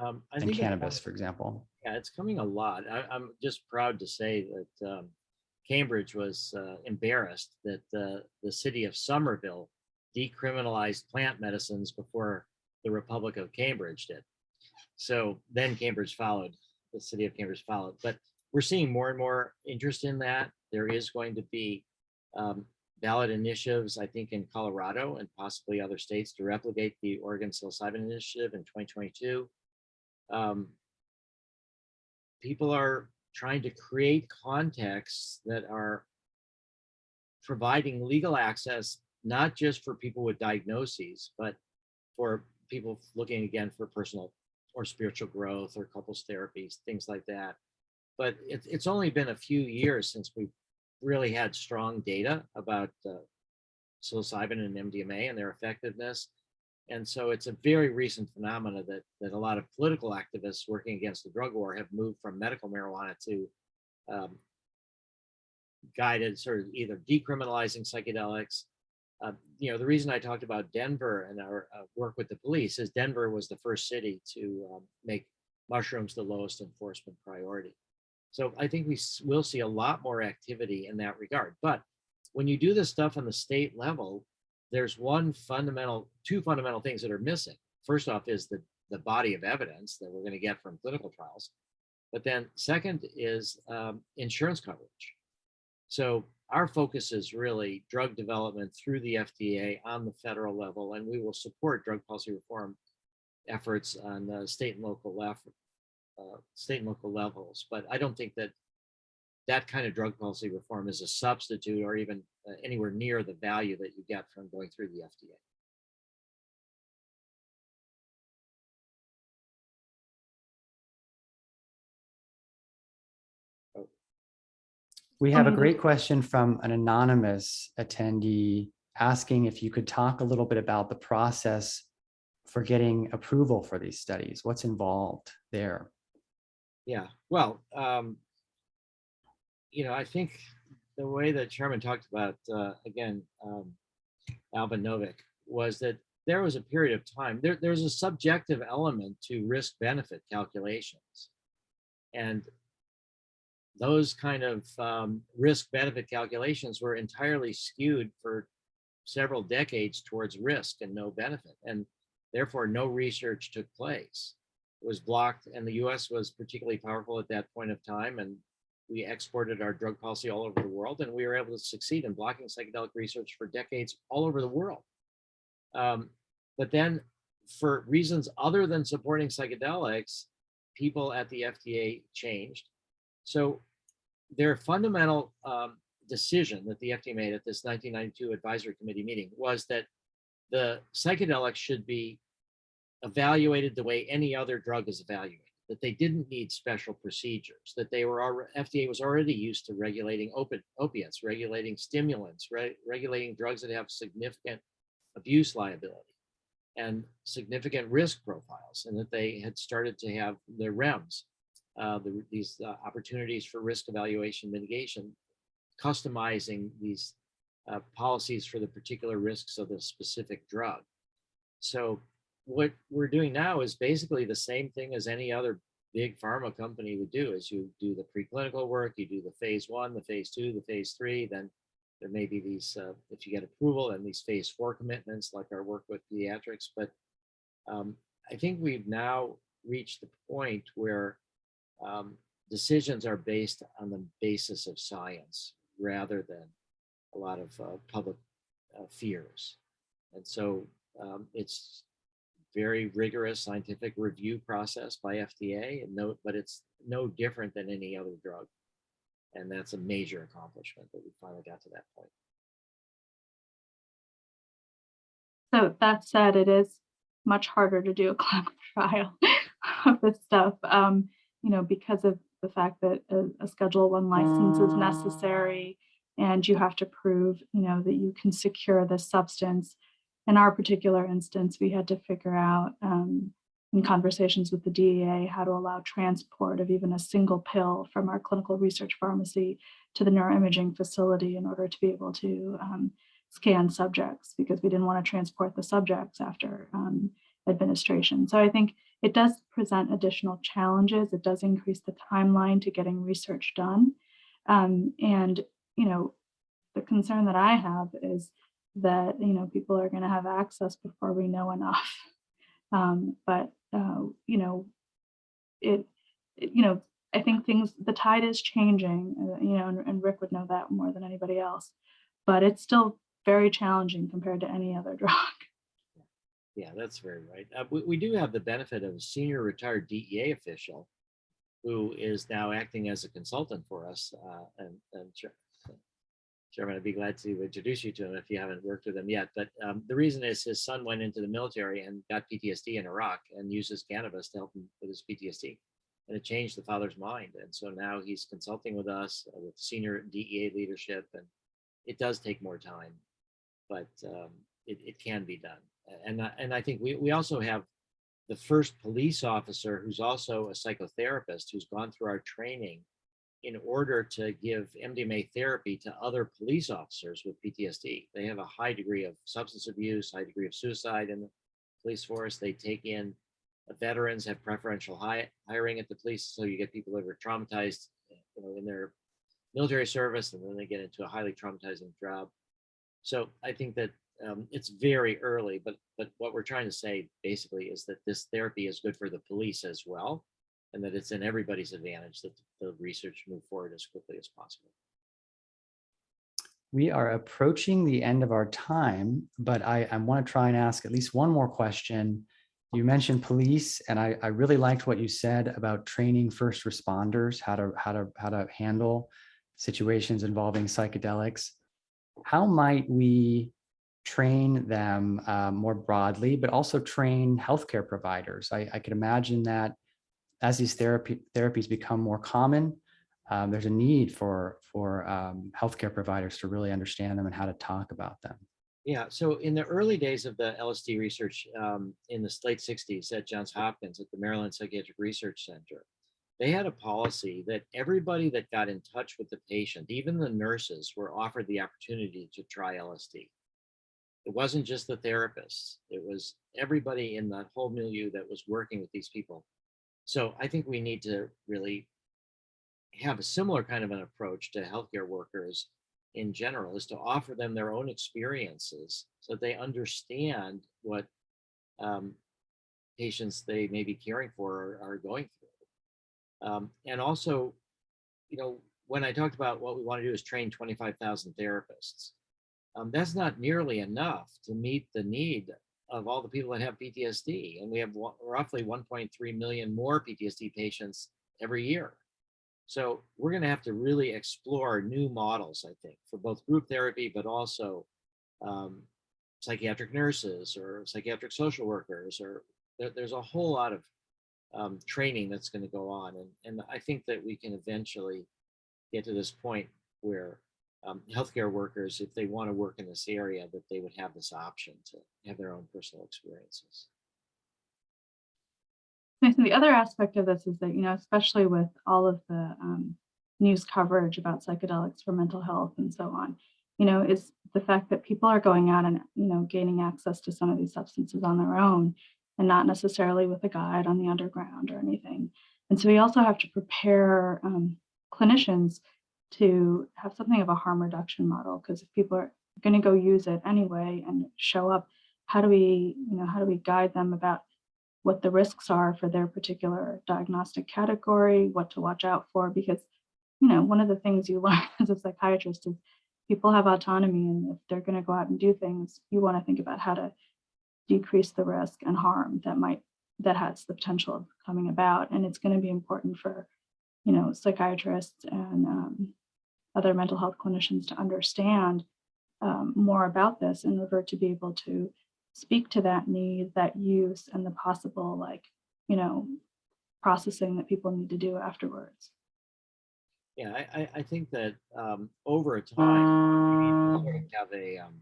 Um, I than think cannabis, for example? Yeah, it's coming a lot. I, I'm just proud to say that um, Cambridge was uh, embarrassed that uh, the city of Somerville decriminalized plant medicines before the Republic of Cambridge did. So then Cambridge followed, the city of Cambridge followed. But we're seeing more and more interest in that. There is going to be um, ballot initiatives, I think, in Colorado and possibly other states to replicate the Oregon psilocybin initiative in 2022. Um, people are trying to create contexts that are providing legal access, not just for people with diagnoses, but for people looking again for personal or spiritual growth or couples therapies, things like that. But it, it's only been a few years since we really had strong data about uh, psilocybin and MDMA and their effectiveness. And so it's a very recent phenomena that, that a lot of political activists working against the drug war have moved from medical marijuana to um, guided sort of either decriminalizing psychedelics. Uh, you know, the reason I talked about Denver and our uh, work with the police is Denver was the first city to um, make mushrooms the lowest enforcement priority. So I think we will see a lot more activity in that regard. But when you do this stuff on the state level, there's one fundamental, two fundamental things that are missing. First off is the, the body of evidence that we're going to get from clinical trials. But then second is um, insurance coverage. So our focus is really drug development through the FDA on the federal level, and we will support drug policy reform efforts on the state and local level, uh, state and local levels. But I don't think that that kind of drug policy reform is a substitute or even uh, anywhere near the value that you get from going through the FDA. We have a Um, great question from an anonymous attendee asking if you could talk a little bit about the process for getting approval for these studies. What's involved there? Yeah, well, um, you know, I think the way that Sharmin talked about, uh, again, um, Alvin Novick, was that there was a period of time, there, there's a subjective element to risk benefit calculations. And those kind of um, risk benefit calculations were entirely skewed for several decades towards risk and no benefit. And therefore, no research took place. It was blocked, and the US was particularly powerful at that point of time. And we exported our drug policy all over the world, and we were able to succeed in blocking psychedelic research for decades all over the world. Um, but then, for reasons other than supporting psychedelics, people at the FDA changed. So their fundamental um, decision that the FDA made at this 1992 advisory committee meeting was that the psychedelics should be evaluated the way any other drug is evaluated, that they didn't need special procedures, that they were FDA was already used to regulating opi- opiates, regulating stimulants, re- regulating drugs that have significant abuse liability and significant risk profiles, and that they had started to have their REMS, uh, the, these uh, opportunities for risk evaluation mitigation, customizing these uh, policies for the particular risks of the specific drug. So what we're doing now is basically the same thing as any other big pharma company would do is you do the preclinical work, you do the phase one, the phase two, the phase three, then there may be these, uh, if you get approval and these phase four commitments like our work with pediatrics, but um, I think we've now reached the point where um, decisions are based on the basis of science rather than a lot of uh, public uh, fears. And so um, it's very rigorous scientific review process by FDA and no, but it's no different than any other drug. And that's a major accomplishment that we finally got to that point. So that said, it is much harder to do a clinical trial of this stuff, um, you know, because of the fact that a, a Schedule One license is necessary, and you have to prove, you know, that you can secure the substance. In our particular instance, we had to figure out um, in conversations with the DEA how to allow transport of even a single pill from our clinical research pharmacy to the neuroimaging facility in order to be able to um, scan subjects because we didn't want to transport the subjects after um, administration. So I think it does present additional challenges. It does increase the timeline to getting research done. Um, and, you know, the concern that I have is that, you know, people are going to have access before we know enough. Um, but, uh, you know, it, it- you know, I think things, the tide is changing, uh, you know, and, and Rick would know that more than anybody else. But it's still very challenging compared to any other drug. Yeah, that's very right. Uh, we, we do have the benefit of a senior retired DEA official who is now acting as a consultant for us. Uh, and, and Sharmin, I'd be glad to introduce you to him if you haven't worked with him yet. But um, the reason is his son went into the military and got PTSD in Iraq and uses cannabis to help him with his PTSD. And it changed the father's mind. And so now he's consulting with us uh, with senior DEA leadership. And it does take more time, but um, it, it can be done. And, I- and I think we, we also have the first police officer who's also a psychotherapist who's gone through our training in order to give MDMA therapy to other police officers with PTSD. They have a high degree of substance abuse, high degree of suicide in the police force. They take in uh, veterans, have preferential hi- hiring at the police, so you get people that were traumatized, you know, in their military service, and then they get into a highly traumatizing job. So I think that um, it's very early, but but what we're trying to say basically is that this therapy is good for the police as well, and that it's in everybody's advantage that the research move forward as quickly as possible. We are approaching the end of our time, but I, I want to try and ask at least one more question. You mentioned police, and I, I really liked what you said about training first responders, how to how to how to handle situations involving psychedelics. How might we train them uh, more broadly, but also train healthcare providers? I, I could imagine that as these therapy therapies become more common, um, there's a need for for um, healthcare providers to really understand them and how to talk about them. Yeah, so in the early days of the LSD research um, in the late 60s at Johns Hopkins at the Maryland Psychiatric Research Center, they had a policy that everybody that got in touch with the patient, even the nurses, were offered the opportunity to try LSD. It wasn't just the therapists, it was everybody in that whole milieu that was working with these people. So I think we need to really have a similar kind of an approach to healthcare workers in general is to offer them their own experiences so that they understand what um, patients they may be caring for are, are going through. Um, and also, you know, when I talked about what we want to do is train 25,000 therapists, um, that's not nearly enough to meet the need of all the people that have PTSD. And we have roughly 1.3 million more PTSD patients every year. So we're going to have to really explore new models, I think, for both group therapy, but also um, psychiatric nurses or psychiatric social workers, or there, there's a whole lot of um, training that's going to go on. And, and I think that we can eventually get to this point where um, healthcare workers, if they want to work in this area, that they would have this option to have their own personal experiences. Nathan, the other aspect of this is that, you know, especially with all of the um, news coverage about psychedelics for mental health and so on, you know, is the fact that people are going out and, you know, gaining access to some of these substances on their own and not necessarily with a guide on the underground or anything. And so we also have to prepare um, clinicians to have something of a harm reduction model because if people are going to go use it anyway and show up, how do we, you know, how do we guide them about what the risks are for their particular diagnostic category, what to watch out for, because, you know, one of the things you learn as a psychiatrist is people have autonomy and if they're going to go out and do things, you want to think about how to decrease the risk and harm that might, that has the potential of coming about. And it's going to be important for, you know, psychiatrists and um, other mental health clinicians to understand um, more about this in order to be able to speak to that need, that use, and the possible like, you know, processing that people need to do afterwards. Yeah, I, I, think that um, over time, we have a um,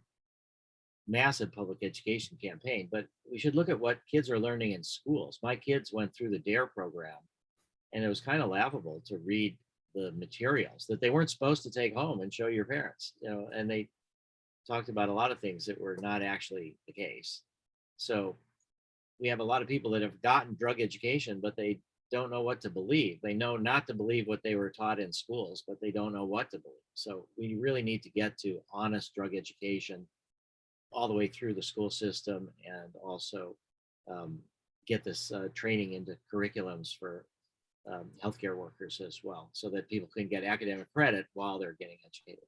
massive public education campaign, but we should look at what kids are learning in schools. My kids went through the DARE program, and it was kind of laughable to read the materials that they weren't supposed to take home and show your parents, you know, and they talked about a lot of things that were not actually the case. So we have a lot of people that have gotten drug education, but they don't know what to believe. They know not to believe what they were taught in schools, but they don't know what to believe. So we really need to get to honest drug education all the way through the school system and also um, get this uh, training into curriculums for um, healthcare workers as well, so that people can get academic credit while they're getting educated.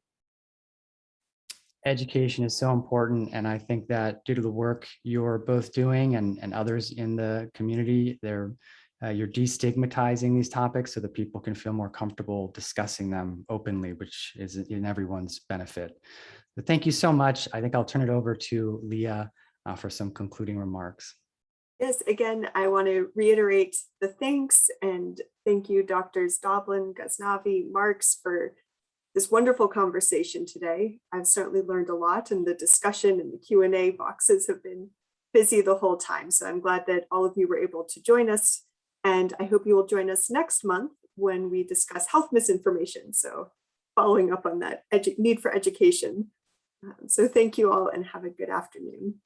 Education is so important, and I think that due to the work you're both doing and, and others in the community, they're, uh, you're destigmatizing these topics so that people can feel more comfortable discussing them openly, which is in everyone's benefit. But thank you so much. I think I'll turn it over to Leah uh, for some concluding remarks. Yes, again, I want to reiterate the thanks and thank you, Doctors Doblin, Ghaznavi, Marks for this wonderful conversation today. I've certainly learned a lot and the discussion and the Q and A boxes have been busy the whole time. So I'm glad that all of you were able to join us. And I hope you will join us next month when we discuss health misinformation. So following up on that need for education. Um, So thank you all and have a good afternoon.